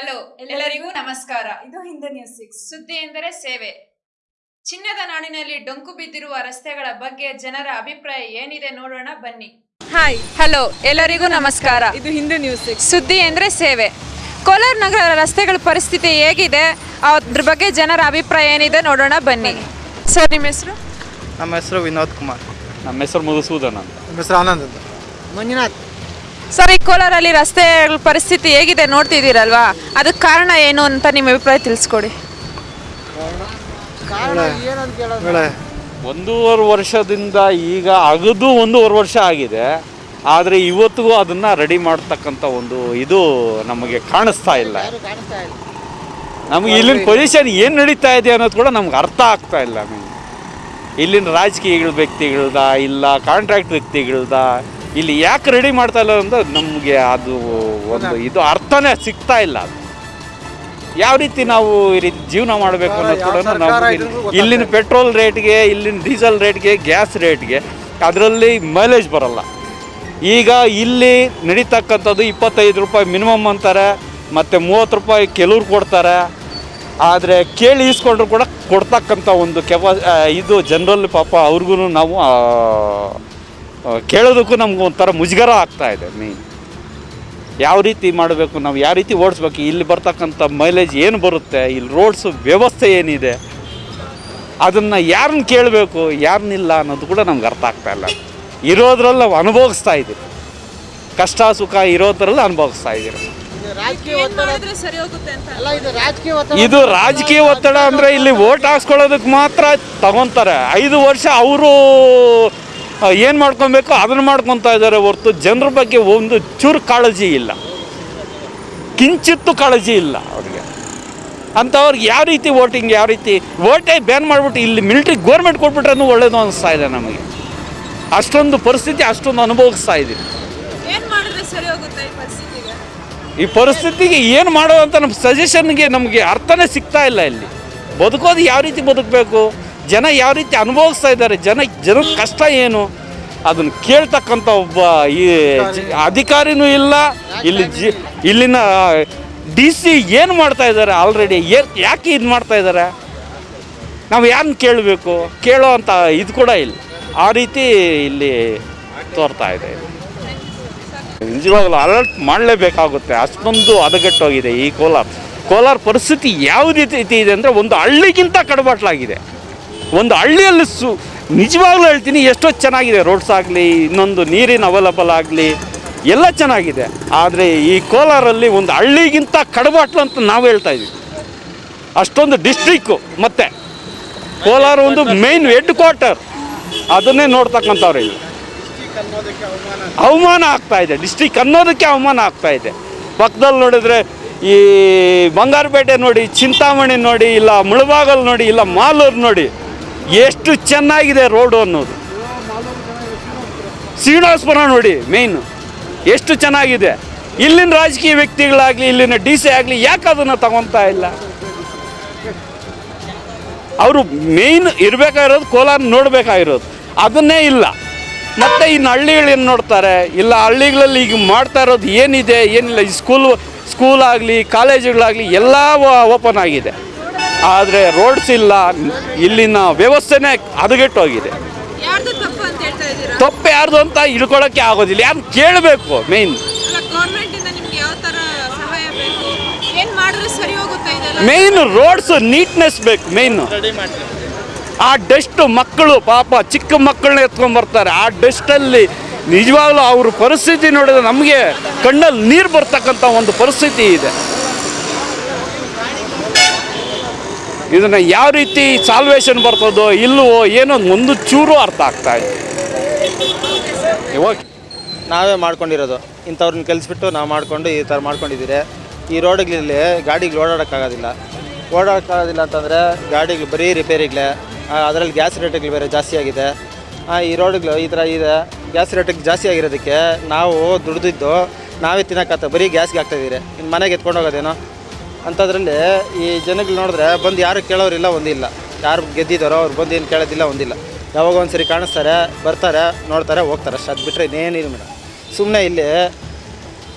Hello ಎಲ್ಲರಿಗೂ ನಮಸ್ಕಾರ. ಇದು ಹಿಂದೆ ನ್ಯೂಸ್ ಸಿಕ್ಸ್ ಸುದ್ದಿ ಎಂದರೆ ಸೇವೆ. ಚಿನ್ನದ ನಾಡಿನಲ್ಲಿ ಡೊಂಕು ಬಿದ್ದಿರುವ ರಸ್ತೆಗಳ ಬಗ್ಗೆ ಜನರ ಅಭಿಪ್ರಾಯ ಏನಿದೆ ನೋಡೋಣ ಬನ್ನಿ. ಹಾಯ್ ಹಲೋ ಎಲ್ಲರಿಗೂ ನಮಸ್ಕಾರ. ಇದು ಹಿಂದೆ ನ್ಯೂಸ್ ಸಿಕ್ಸ್ ಸುದ್ದಿ ಎಂದರೆ ಸೇವೆ. ಕೋಲಾರ ನಗರ ರಸ್ತೆಗಳ ಪರಿಸ್ಥಿತಿ ಹೇಗಿದೆ ಅದ್ರ ಬಗ್ಗೆ ಜನರ ಅಭಿಪ್ರಾಯ ಏನಿದೆ ನೋಡೋಣ ಬನ್ನಿ. ಸರ್ ನಿಮ್ಮ ಹೆಸರು? ನಮ್ಮ ಹೆಸರು ವಿನೋದ್ ಕುಮಾರ್. ನಮ್ಮ ಹೆಸರು ಮಧುಸೂದನ್ ಅಂತ. ನಮ್ಮ ಹೆಸರು ಆನಂದ್ ಅಂತ. ಮಂಜುನಾಥ್. ಸರ್ ಈ ಕೋಲಾರಲ್ಲಿ ರಸ್ತೆ ಪರಿಸ್ಥಿತಿ ಹೇಗಿದೆ ನೋಡ್ತಿದ್ದೀರಲ್ವಾ? ಅದಕ್ಕೆ ಕಾರಣ ಏನು ಅಂತ ನಿಮ್ಮ ಅಭಿಪ್ರಾಯ ತಿಳಿಸ್ಕೊಡಿ. ಒಂದೂವರೆ ವರ್ಷದಿಂದ ಈಗ ಅಗದು ಒಂದೂವರೆ ವರ್ಷ ಆಗಿದೆ. ಆದರೆ ಇವತ್ತಿಗೂ ಅದನ್ನು ರೆಡಿ ಮಾಡ್ತಕ್ಕಂಥ ಒಂದು ಇದು ನಮಗೆ ಕಾಣಿಸ್ತಾ ಇಲ್ಲ. ನಮಗೆ ಇಲ್ಲಿನ ಪೊಸಿಷನ್ ಏನು ನಡೀತಾ ಇದೆ ಅನ್ನೋದು ಕೂಡ ನಮ್ಗೆ ಅರ್ಥ ಆಗ್ತಾ ಇಲ್ಲ ನಮಗೆ. ಇಲ್ಲಿನ ರಾಜಕೀಯಗಳ ವ್ಯಕ್ತಿಗಳ್ದ ಇಲ್ಲ ಕಾಂಟ್ರಾಕ್ಟ್ ವ್ಯಕ್ತಿಗಳ್ದ ಇಲ್ಲಿ ಯಾಕೆ ರೆಡಿ ಮಾಡ್ತಾ ಇಲ್ಲ ಅಂದ್ರೆ ನಮಗೆ ಅದು ಒಂದು ಇದು ಅರ್ಥನೇ ಸಿಗ್ತಾ ಇಲ್ಲ ಅದು. ಯಾವ ರೀತಿ ನಾವು ಈ ರೀತಿ ಜೀವನ ಮಾಡಬೇಕು ಅನ್ನೋದು ಕೂಡ ನಾವು ಇಲ್ಲಿನ ಪೆಟ್ರೋಲ್ ರೇಟ್ಗೆ ಇಲ್ಲಿನ ಡೀಸೆಲ್ ರೇಟ್ಗೆ ಗ್ಯಾಸ್ ರೇಟ್ಗೆ ಅದರಲ್ಲಿ ಮೈಲೇಜ್ ಬರಲ್ಲ. ಈಗ ಇಲ್ಲಿ ನಡೀತಕ್ಕಂಥದ್ದು ಇಪ್ಪತ್ತೈದು ರೂಪಾಯಿ ಮಿನಿಮಮ್ ಅಂತಾರೆ ಮತ್ತು ಮೂವತ್ತು ರೂಪಾಯಿ ಕೆಲವ್ರು ಕೊಡ್ತಾರೆ. ಆದರೆ ಕೇಳಿ ಇಸ್ಕೊಂಡ್ರು ಕೂಡ ಕೊಡ್ತಕ್ಕಂಥ ಒಂದು ಕೆಪಾ ಇದು ಜನರಲ್ ಪಾಪ ಅವ್ರಿಗೂ ನಾವು ಕೇಳೋದಕ್ಕೂ ನಮ್ಗೆ ಒಂಥರ ಮುಜುಗರ ಆಗ್ತಾ ಇದೆ ಮೇಯ್ನ್ ಯಾವ ರೀತಿ ಮಾಡಬೇಕು ನಾವು ಯಾವ ರೀತಿ ಓಡಿಸ್ಬೇಕು ಇಲ್ಲಿ ಬರ್ತಕ್ಕಂಥ ಮೈಲೇಜ್ ಏನು ಬರುತ್ತೆ ಇಲ್ಲಿ ರೋಡ್ಸ್ ವ್ಯವಸ್ಥೆ ಏನಿದೆ ಅದನ್ನು ಯಾರನ್ನ ಕೇಳಬೇಕು ಯಾರನ್ನಿಲ್ಲ ಅನ್ನೋದು ಕೂಡ ನಮ್ಗೆ ಅರ್ಥ ಆಗ್ತಾ ಇಲ್ಲ. ಇರೋದ್ರಲ್ಲಿ ನಾವು ಅನುಭವಿಸ್ತಾ ಇದ್ದೀವಿ. ಕಷ್ಟ ಸುಖ ಇರೋದ್ರಲ್ಲಿ ಅನುಭವಿಸ್ತಾ ಇದ್ದೀವಿ. ಇದು ರಾಜಕೀಯ ಒತ್ತಡ ಇದು ರಾಜಕೀಯ ಒತ್ತಡ ಅಂದರೆ ಇಲ್ಲಿ ಓಟ್ ಹಾಕ್ಸ್ಕೊಳ್ಳೋದಕ್ಕೆ ಮಾತ್ರ ತಗೊತಾರೆ. ಐದು ವರ್ಷ ಅವರು ಏನು ಮಾಡ್ಕೊಬೇಕು? ಅದನ್ನು ಮಾಡ್ಕೊತಾ ಇದ್ದಾರೆ ಹೊರತು ಜನರ ಬಗ್ಗೆ ಒಂದು ಚೂರು ಕಾಳಜಿ ಇಲ್ಲ. ಕಿಂಚಿತ್ತು ಕಾಳಜಿ ಇಲ್ಲ ಅವ್ರಿಗೆ. ಅಂಥವ್ರಿಗೆ ಯಾವ ರೀತಿ ವೋಟಿಂಗ್ ಯಾವ ರೀತಿ ವೋಟೇ ಬ್ಯಾನ್ ಮಾಡಿಬಿಟ್ಟು ಇಲ್ಲಿ ಮಿಲಿಟ್ರಿ ಗೋರ್ಮೆಂಟ್ ಕೊಟ್ಬಿಟ್ರೂ ಒಳ್ಳೇದು ಅನಿಸ್ತಾ ಇದೆ ನಮಗೆ. ಅಷ್ಟೊಂದು ಪರಿಸ್ಥಿತಿ ಅಷ್ಟೊಂದು ಅನುಭವಿಸ್ತಾ ಇದ್ದೀವಿ ಈ ಪರಿಸ್ಥಿತಿಗೆ? ಈ ಪರಿಸ್ಥಿತಿಗೆ ಏನು ಮಾಡೋದಂತ ನಮ್ಮ ಸಜೆಷನ್ಗೆ ನಮಗೆ ಅರ್ಥನೇ ಸಿಗ್ತಾ ಇಲ್ಲ ಇಲ್ಲಿ. ಬದುಕೋದು ಯಾವ ರೀತಿ ಬದುಕಬೇಕು? ಜನ ಯಾವ ರೀತಿ ಅನುಭವಿಸ್ತಾ ಇದ್ದಾರೆ, ಜನ ಜನದ ಕಷ್ಟ ಏನು, ಅದನ್ನು ಕೇಳ್ತಕ್ಕಂಥ ಒಬ್ಬ ಈ ಅಧಿಕಾರಿನೂ ಇಲ್ಲ. ಇಲ್ಲಿ ಜಿ ಇಲ್ಲಿನ ಡಿ ಸಿ ಏನು ಮಾಡ್ತಾ ಇದ್ದಾರೆ ಆಲ್ರೆಡಿ ಏ ಯಾಕೆ ಇದು ಮಾಡ್ತಾ ಇದ್ದಾರೆ? ನಾವು ಯಾರನ್ನ ಕೇಳಬೇಕು? ಕೇಳೋ ಅಂತ ಇದು ಕೂಡ ಇಲ್ಲ. ಆ ರೀತಿ ಇಲ್ಲಿ ತೋರ್ತಾ ಇದೆ. ನಿಜವಾಗ್ಲೂ ಅಲರ್ಟ್ ಮಾಡಲೇಬೇಕಾಗುತ್ತೆ. ಅಷ್ಟೊಂದು ಹದಗೆಟ್ಟೋಗಿದೆ ಈ ಕೋಲಾರ. ಕೋಲಾರ ಪರಿಸ್ಥಿತಿ ಯಾವ ರೀತಿ ಇದೆ ಅಂದರೆ ಒಂದು ಹಳ್ಳಿಗಿಂತ ಕಡಬಾಟ್ಲಾಗಿದೆ. ಒಂದು ಹಳ್ಳಿಯಲ್ಲಿ ಸು ನಿಜವಾಗ್ಲೂ ಹೇಳ್ತೀನಿ, ಎಷ್ಟೋ ಚೆನ್ನಾಗಿದೆ. ರೋಡ್ಸ್ ಆಗಲಿ ಇನ್ನೊಂದು ನೀರಿನ ಅವೈಲಬಲ್ ಆಗಲಿ, ಎಲ್ಲ ಚೆನ್ನಾಗಿದೆ. ಆದರೆ ಈ ಕೋಲಾರಲ್ಲಿ ಒಂದು ಹಳ್ಳಿಗಿಂತ ಕಡಬಾಟ್ಲು ಅಂತ ನಾವು ಹೇಳ್ತಾ ಇದ್ದೀವಿ ಅಷ್ಟೊಂದು ಡಿಸ್ಟ್ರಿಕ್ಕು ಮತ್ತೆ ಕೋಲಾರ ಒಂದು ಮೇನ್ ಹೆಡ್ ಕ್ವಾರ್ಟರ್ ಅದನ್ನೇ ನೋಡ್ತಕ್ಕಂಥವ್ರು ಇಲ್ಲಿ. ಅವಮಾನ ಆಗ್ತಾ ಇದೆ ಡಿಸ್ಟಿಕ್ ಅನ್ನೋದಕ್ಕೆ ಅವಮಾನ ಆಗ್ತಾ ಇದೆ. ಪಕ್ಕದಲ್ಲಿ ನೋಡಿದ್ರೆ ಈ ಬಂಗಾರಪೇಟೆ ನೋಡಿ, ಚಿಂತಾಮಣಿ ನೋಡಿ, ಇಲ್ಲ ಮುಳಬಾಗಲ್ ನೋಡಿ, ಇಲ್ಲ ಮಾಲೂರು ನೋಡಿ ಎಷ್ಟು ಚೆನ್ನಾಗಿದೆ ರೋಡು ಅನ್ನೋದು. ಶ್ರೀನಿವಾಸಪುರ ನೋಡಿ ಮೇಯ್ನು ಎಷ್ಟು ಚೆನ್ನಾಗಿದೆ. ಇಲ್ಲಿನ ರಾಜಕೀಯ ವ್ಯಕ್ತಿಗಳಾಗಲಿ, ಇಲ್ಲಿನ ಡಿ ಸಿ ಆಗಲಿ, ಯಾಕೆ ಅದನ್ನು ತಗೊತಾ ಇಲ್ಲ? ಅವರು ಮೇಯ್ನ್ ಇರಬೇಕಾಗಿರೋದು ಕೋಲಾರ ನೋಡಬೇಕಾಗಿರೋದು. ಅದನ್ನೇ ಇಲ್ಲ. ಮತ್ತು ಇನ್ನು ಹಳ್ಳಿಗಳೇನು ನೋಡ್ತಾರೆ? ಇಲ್ಲ, ಹಳ್ಳಿಗಳಲ್ಲಿ ಈಗ ಮಾಡ್ತಾ ಇರೋದು ಏನಿದೆ? ಏನಿಲ್ಲ, ಈ ಸ್ಕೂಲ್ ಸ್ಕೂಲ್ ಆಗಲಿ ಕಾಲೇಜುಗಳಾಗಲಿ ಎಲ್ಲ ಓಪನ್ ಆಗಿದೆ. ಆದರೆ ರೋಡ್ಸ್ ಇಲ್ಲ ಇಲ್ಲಿನ ವ್ಯವಸ್ಥೆನೇ ಹದಗೆಟ್ಟೋಗಿದೆ. ತಪ್ಪು ಅಂತ ಹೇಳ್ತಾ ಇದ್ದೀರಾ? ತಪ್ಪು ಯಾರ್ದು ಅಂತ ಹಿಡ್ಕೊಳ್ಳೋಕ್ಕೆ ಆಗೋದಿಲ್ಲ. ಯಾರು ಕೇಳಬೇಕು ಮೇಯ್ನ್ ಅಲ್ಲ ಗೌರ್ಮೆಂಟ್ ಇಂದ ಯಾವ ತರ ಸಹಾಯ ಬೇಕು? ಏನ್ ಮಾಡಿದ್ರೆ ಸರಿ ಹೋಗುತ್ತೆ ಇದೆಲ್ಲ? ಮೇಯ್ನ್ ರೋಡ್ಸ್ ನೀಟ್ನೆಸ್ ಬೇಕು ಮೇಯ್ನು ಆ ಡಸ್ಟ್ ಮಕ್ಕಳು ಪಾಪ ಚಿಕ್ಕ ಮಕ್ಕಳನ್ನ ಎತ್ಕೊಂಡ್ ಬರ್ತಾರೆ. ಆ ಡಸ್ಟಲ್ಲಿ ನಿಜವಾಗ್ಲೂ ಅವ್ರ ಪರಿಸ್ಥಿತಿ ನೋಡಿದ್ರೆ ನಮಗೆ ಕಣ್ಣಲ್ಲಿ ನೀರು ಬರ್ತಕ್ಕಂಥ ಒಂದು ಪರಿಸ್ಥಿತಿ ಇದೆ. ಇದನ್ನ ಯಾವ ರೀತಿ ಸಾಲ್ವೇಷನ್ ಬರ್ತದೋ ಇಲ್ಲವೋ ಏನೋ ಒಂದು ಚೂರು ಅರ್ಥ ಆಗ್ತಾ ಇದೆ. ಇವಾಗ ನಾವೇ ಮಾಡ್ಕೊಂಡಿರೋದು. ಇಂಥವ್ರನ್ನ ಕಲಿಸ್ಬಿಟ್ಟು ನಾವು ಮಾಡ್ಕೊಂಡು ಈ ಥರ ಮಾಡ್ಕೊಂಡಿದ್ದೀರಿ. ಈ ರೋಡ್ಗಳಲ್ಲಿ ಗಾಡಿಗಳು ಓಡಾಡೋಕ್ಕಾಗೋದಿಲ್ಲ. ಓಡಾಡೋಕ್ಕಾಗೋದಿಲ್ಲ ಅಂತಂದರೆ ಗಾಡಿಗಳು ಬರೀ ರಿಪೇರಿಗಳೇ. ಅದರಲ್ಲಿ ಗ್ಯಾಸ್ ರೇಟ್ಗಳು ಬೇರೆ ಜಾಸ್ತಿ ಆಗಿದೆ. ಈ ರೋಡ್ಗಳು ಈ ಥರ ಇದೆ. ಗ್ಯಾಸ್ ರೇಟಿಗೆ ಜಾಸ್ತಿ ಆಗಿರೋದಕ್ಕೆ ನಾವು ದುಡ್ದಿದ್ದು ನಾವೇ ತಿನ್ನೋಕ್ಕಾಗ್ತದೆ ಬರೀ ಗ್ಯಾಸ್ಗೆ ಆಗ್ತಾಯಿದ್ದೀರಿ ಇನ್ನು ಮನೆಗೆ ಎತ್ಕೊಂಡು ಹೋಗೋದೇನೋ? ಅಂಥದ್ರಲ್ಲಿ ಈ ಜನಗಳು ನೋಡಿದ್ರೆ ಬಂದು ಯಾರು ಕೇಳೋರಿಲ್ಲ ಒಂದಿಲ್ಲ. ಯಾರು ಗೆದ್ದಿದ್ದಾರೋ ಅವ್ರು ಬಂದು ಏನು ಕೇಳೋದಿಲ್ಲ, ಒಂದಿಲ್ಲ. ಯಾವಾಗ ಒಂದು ಸರಿ ಕಾಣಿಸ್ತಾರೆ, ಬರ್ತಾರೆ, ನೋಡ್ತಾರೆ, ಹೋಗ್ತಾರೆ ಅಷ್ಟು. ಅದು ಬಿಟ್ಟರೆ ಇನ್ನೇನಿಲ್ಲ ಮೇಡಮ್. ಸುಮ್ಮನೆ ಇಲ್ಲಿ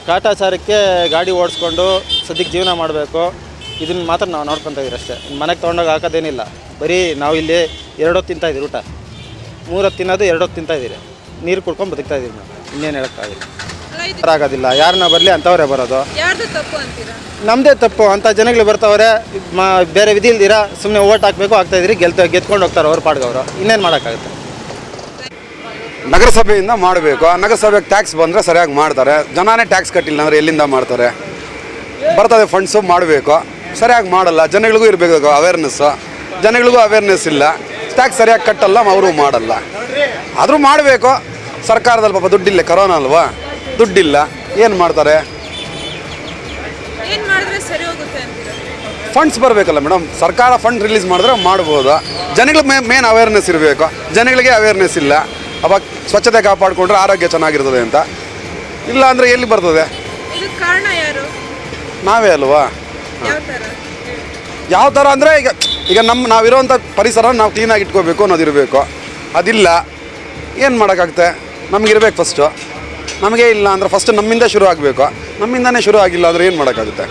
ಕಾಟಾಚಾರಕ್ಕೆ ಗಾಡಿ ಓಡಿಸ್ಕೊಂಡು ಸದ್ಯಕ್ಕೆ ಜೀವನ ಮಾಡಬೇಕು. ಇದನ್ನ ಮಾತ್ರ ನಾವು ನೋಡ್ಕೊತಾ ಇದೀವಿ ಅಷ್ಟೇ. ಮನೆಗೆ ತೊಗೊಂಡೋಗಿ ಹಾಕೋದೇನಿಲ್ಲ. ಬರೀ ನಾವು ಇಲ್ಲಿ ಎರಡೊತ್ತು ತಿಂತಾ ಊಟ. ಮೂರೊತ್ತು ತಿನ್ನೋದು ಎರಡು ಹೊತ್ತು ತಿಂತಾ ಇದ್ದೀರಿ ನೀರು ಕುಡ್ಕೊಂಡು ಬದುಕ್ತಾ ಮೇಡಮ್. ನಾವು ಇನ್ನೇನು ಹೇಳೋಕ್ಕಾಗಿಲ್ಲ. ಆಗೋದಿಲ್ಲ ಯಾರನ್ನ ಬರಲಿ ಅಂಥವ್ರೇ ಬರೋದು. ಯಾರ್ದು ತಪ್ಪು ಅಂತೀರಾ? ನಮ್ಮದೇ ತಪ್ಪು. ಅಂಥ ಜನಗಳು ಬರ್ತಾವ್ರೆ ಮಾ ಬೇರೆ ವಿಧಿ ಇಲ್ದಿರ ಸುಮ್ಮನೆ ಓಟ್ ಹಾಕಬೇಕು ಆಗ್ತಾ ಇದ್ರಿ ಗೆಲ್ತ ಗೆದ್ಕೊಂಡು ಹೋಗ್ತಾರೆ ಅವ್ರ ಪಾಡ್ಗವರು ಇನ್ನೇನು ಮಾಡೋಕ್ಕಾಗುತ್ತೆ? ನಗರಸಭೆಯಿಂದ ಮಾಡಬೇಕು. ಆ ನಗರಸಭೆಗೆ ಟ್ಯಾಕ್ಸ್ ಬಂದರೆ ಸರಿಯಾಗಿ ಮಾಡ್ತಾರೆ. ಜನನೇ ಟ್ಯಾಕ್ಸ್ ಕಟ್ಟಿಲ್ಲ ಅಂದರೆ ಎಲ್ಲಿಂದ ಮಾಡ್ತಾರೆ? ಬರ್ತದೆ ಫಂಡ್ಸು ಮಾಡಬೇಕು. ಸರಿಯಾಗಿ ಮಾಡಲ್ಲ. ಜನಗಳಿಗೂ ಇರಬೇಕು ಅವೇರ್ನೆಸ್ಸು ಜನಗಳಿಗೂ ಅವೇರ್ನೆಸ್ ಇಲ್ಲ. ಟ್ಯಾಕ್ಸ್ ಸರಿಯಾಗಿ ಕಟ್ಟಲ್ಲ ಅವರು ಮಾಡಲ್ಲ. ಆದರೂ ಮಾಡಬೇಕು. ಸರ್ಕಾರದಲ್ಲಿ ಪಾಪ ದುಡ್ಡಿಲ್ಲ ಕರೋನಾ ಅಲ್ವಾ? ದುಡ್ಡಿಲ್ಲ ಏನು ಮಾಡ್ತಾರೆ? ಫಂಡ್ಸ್ ಬರಬೇಕಲ್ಲ ಮೇಡಮ್ ಸರ್ಕಾರ ಫಂಡ್ ರಿಲೀಸ್ ಮಾಡಿದ್ರೆ ಮಾಡ್ಬೋದು? ಜನಗಳ ಮೇ ಮೇನ್ ಅವೇರ್ನೆಸ್ ಇರಬೇಕು. ಜನಗಳಿಗೆ ಅವೇರ್ನೆಸ್ ಇಲ್ಲ. ಅವಾಗ ಸ್ವಚ್ಛತೆ ಕಾಪಾಡಿಕೊಂಡ್ರೆ ಆರೋಗ್ಯ ಚೆನ್ನಾಗಿರ್ತದೆ ಅಂತ. ಇಲ್ಲ ಅಂದರೆ ಎಲ್ಲಿ ಬರ್ತದೆ? ನಾವೇ ಅಲ್ವಾ? ಯಾವ ಥರ ಅಂದರೆ ಈಗ ಈಗ ನಮ್ಮ ನಾವಿರೋವಂಥ ಪರಿಸರ ನಾವು ಕ್ಲೀನಾಗಿ ಇಟ್ಕೋಬೇಕು ಅನ್ನೋದಿರಬೇಕು. ಅದಿಲ್ಲ. ಏನು ಮಾಡೋಕ್ಕಾಗುತ್ತೆ? ನಮಗಿರ್ಬೇಕು ಫಸ್ಟು ನಮಗೆ ಇಲ್ಲ ಅಂದರೆ ಫಸ್ಟ್ ನಮ್ಮಿಂದ ಶುರು ಆಗಬೇಕು. ನಮ್ಮಿಂದನೇ ಶುರು ಆಗಿಲ್ಲ ಅಂದರೆ ಏನು ಮಾಡೋಕ್ಕಾಗುತ್ತೆ?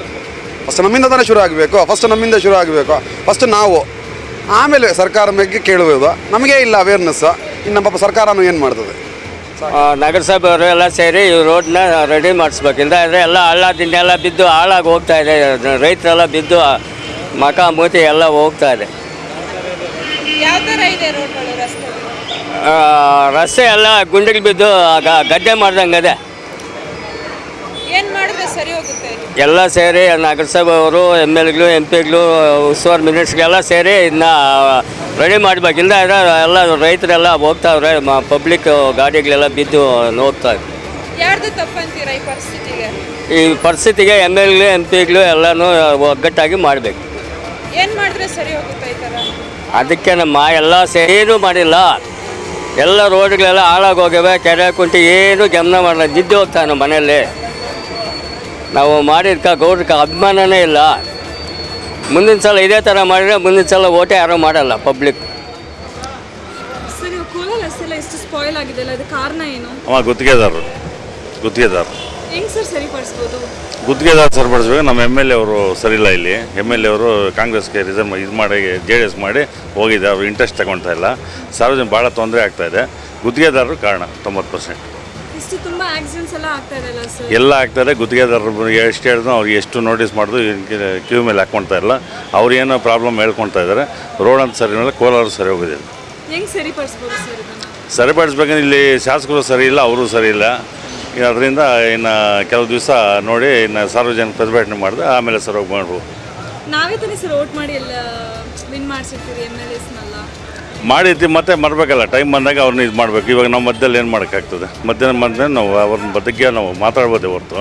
ಫಸ್ಟ್ ನಮ್ಮಿಂದ ತಾನೇ ಶುರು ಆಗಬೇಕು. ಫಸ್ಟ್ ನಮ್ಮಿಂದ ಶುರು ಆಗಬೇಕು. ಫಸ್ಟ್ ನಾವು. ಆಮೇಲೆ ಸರ್ಕಾರ ಬಗ್ಗೆ ಕೇಳುವುದು. ನಮಗೆ ಇಲ್ಲ ಅವೇರ್ನೆಸ್ ಇನ್ನು ನಮ್ಮ ಸರ್ಕಾರನೂ ಏನು ಮಾಡ್ತದೆ? ನಗರಸಭೆ ಅವರು ಎಲ್ಲ ಸೇರಿ ಈ ರೋಡ್ನ ರೆಡಿ ಮಾಡಿಸ್ಬೇಕು ಇಲ್ಲಾಂದರೆ ಎಲ್ಲ ಹಳ್ಳ ದಿಂಡೆಲ್ಲ ಬಿದ್ದು ಹಾಳಾಗಿ ಹೋಗ್ತಾ ಇದೆ. ರೈತರೆಲ್ಲ ಬಿದ್ದು ಮಕ ಮೂತಿ ಎಲ್ಲ ಹೋಗ್ತಾ ಇದೆ. ಯಾವ ಇದೆ ರೋಡ್ಗಳು ರಸ್ತೆ ಎಲ್ಲ ಗುಂಡಿಗೆ ಬಿದ್ದು ಗ- ಗದ್ದೆ ಮಾಡ್ದಂಗೆ ಅದೇ ಏನ್ ಮಾಡಿದ್ರೆ ಸರಿ ಹೋಗುತ್ತೆ? ಎಲ್ಲ ಸೇರಿ ನಗರಸಭೆಯವರು ಎಂ ಎಲ್ಗಳು ಎಂ ಪಿಗಳು ಉಸ್ತುವಾರಿ ಮಿನಿಸ್ಟ್ರಿಗೆಲ್ಲ ಸೇರಿ ಇದನ್ನ ರೆಡಿ ಮಾಡಬೇಕು. ಇಲ್ಲ ಎಲ್ಲ ರೈತರೆಲ್ಲ ಹೋಗ್ತಾವ್ರೆ ಪಬ್ಲಿಕ್ ಗಾಡಿಗಳೆಲ್ಲ ಬಿದ್ದು ಹೋಗ್ತಾ ಇದೆ ಯಾರ್ದು ಈ ಪರಿಸ್ಥಿತಿಗೆ? ಈ ಪರಿಸ್ಥಿತಿಗೆ ಎಂ ಎಲ್ಗಳು ಎಂ ಪಿಗಳು ಎಲ್ಲನೂ ಒಗ್ಗಟ್ಟಾಗಿ ಮಾಡಬೇಕು. ಏನ್ ಮಾಡಿದ್ರೆ ಸರಿ ಹೋಗುತ್ತೆ ಈ ತರ ಅದಕ್ಕೆ ನಮ್ಮ ಎಲ್ಲ ಸೇರಿ ಮಾಡಿಲ್ಲ. ಎಲ್ಲ ರೋಡ್ಗಳೆಲ್ಲ ಹಾಳಾಗಿ ಹೋಗಿವೆ ಕೆರೆ ಕುಂಟಿ ಏನು ಗಮನ ಮಾಡಲ್ಲ ನಿದ್ದೆ ಹೋಗ್ತಾನೆ ಮನೆಯಲ್ಲಿ. ನಾವು ಮಾಡಿದ್ಕ ಗೌಡ್ರಕ್ಕೆ ಅಭಿಮಾನನೇ ಇಲ್ಲ. ಮುಂದಿನ ಸಲ ಇದೇ ಥರ ಮಾಡಿದ್ರೆ ಮುಂದಿನ ಸಲ ಓಟೆ ಯಾರೂ ಮಾಡಲ್ಲ ಪಬ್ಲಿಕ್ ಕಾರಣ ಏನು? ಅವ ಗುತ್ತಿಗೆದಾರರು. ಗುತ್ತಿಗೆದಾರರು. ಹೆಂಗ್ ಸರ್ ಸರಿಪಡಿಸ್ಬೋದು? ಗುತ್ತಿಗೆದಾರ ಸರಿಪಡಿಸ್ಬೇಕು ನಮ್ಮ ಎಂ ಎಲ್ ಎ ಅವರು ಸರಿಯಿಲ್ಲ ಇಲ್ಲಿ. ಎಂ ಎಲ್ ಎ ಅವರು ಕಾಂಗ್ರೆಸ್ಗೆ ರಿಸರ್ವ್ ಇದು ಮಾಡಿ ಜೆ ಡಿ ಎಸ್ ಮಾಡಿ ಹೋಗಿದೆ. ಅವರು ಇಂಟ್ರೆಸ್ಟ್ ತಗೊಳ್ತಾ ಇಲ್ಲ. ಸಾರ್ವಜನಿಕ ಭಾಳ ತೊಂದರೆ ಆಗ್ತಾ ಇದೆ. ಗುತ್ತಿಗೆದಾರರು ಕಾರಣ ತೊಂಬತ್ತು ಪರ್ಸೆಂಟ್ ಎಲ್ಲ ಆಗ್ತಾರೆ ಗುತ್ತಿಗೆದಾರರು ಎಷ್ಟು ಹೇಳಿದ್ರು ಅವ್ರಿಗೆ ಎಷ್ಟು ನೋಟಿಸ್ ಮಾಡಿದ್ರು ಕ್ಯೂ ಮೇಲೆ ಹಾಕ್ಕೊಳ್ತಾ ಇಲ್ಲ. ಅವ್ರು ಏನೋ ಪ್ರಾಬ್ಲಮ್ ಹೇಳ್ಕೊಳ್ತಾ ಇದ್ದಾರೆ. ರೋಡ್ ಅಂತ ಸರಿ ಮೇಲೆ ಕೋಲಾರ ಸರಿ ಹೋಗೋದಿಲ್ಲ ಸರಿಪಡಿಸ್ಬೇಕಂದ್ರೆ ಇಲ್ಲಿ ಶಾಸಕರು ಸರಿ ಇಲ್ಲ ಅವರು ಸರಿ ಇಲ್ಲ. ಅದರಿಂದ ಇನ್ನು ಕೆಲವು ದಿವಸ ನೋಡಿ ಇನ್ನು ಸಾರ್ವಜನಿಕ ಪ್ರತಿಭಟನೆ ಮಾಡಿದೆ ಆಮೇಲೆ ಸರ್ ಹೋಗಿ ಮಾಡ್ಬೋದು ನಾವೇ ತಾನೇ ಸರ್ ಓಟ್ ಮಾಡಿ ಎಲ್ಲ ವಿನ್ ಮಾಡಿಸಿರ್ತೀವಿ ಎಂ ಎಲ್ ಎಸ್ನೆಲ್ಲ ಮಾಡಿದ್ವಿ ಮತ್ತೆ ಮರಬೇಕಲ್ಲ ಟೈಮ್ ಬಂದಾಗ ಅವ್ರನ್ನ ಇದು ಮಾಡಬೇಕು. ಇವಾಗ ನಾವು ಮಧ್ಯದಲ್ಲಿ ಏನು ಮಾಡೋಕ್ಕಾಗ್ತದೆ? ಮಧ್ಯಾಹ್ನ ಮಧ್ಯ ನಾವು ಅವ್ರ ಬಗ್ಗೆ ನಾವು ಮಾತಾಡ್ಬೋದೇ ಹೊರತು.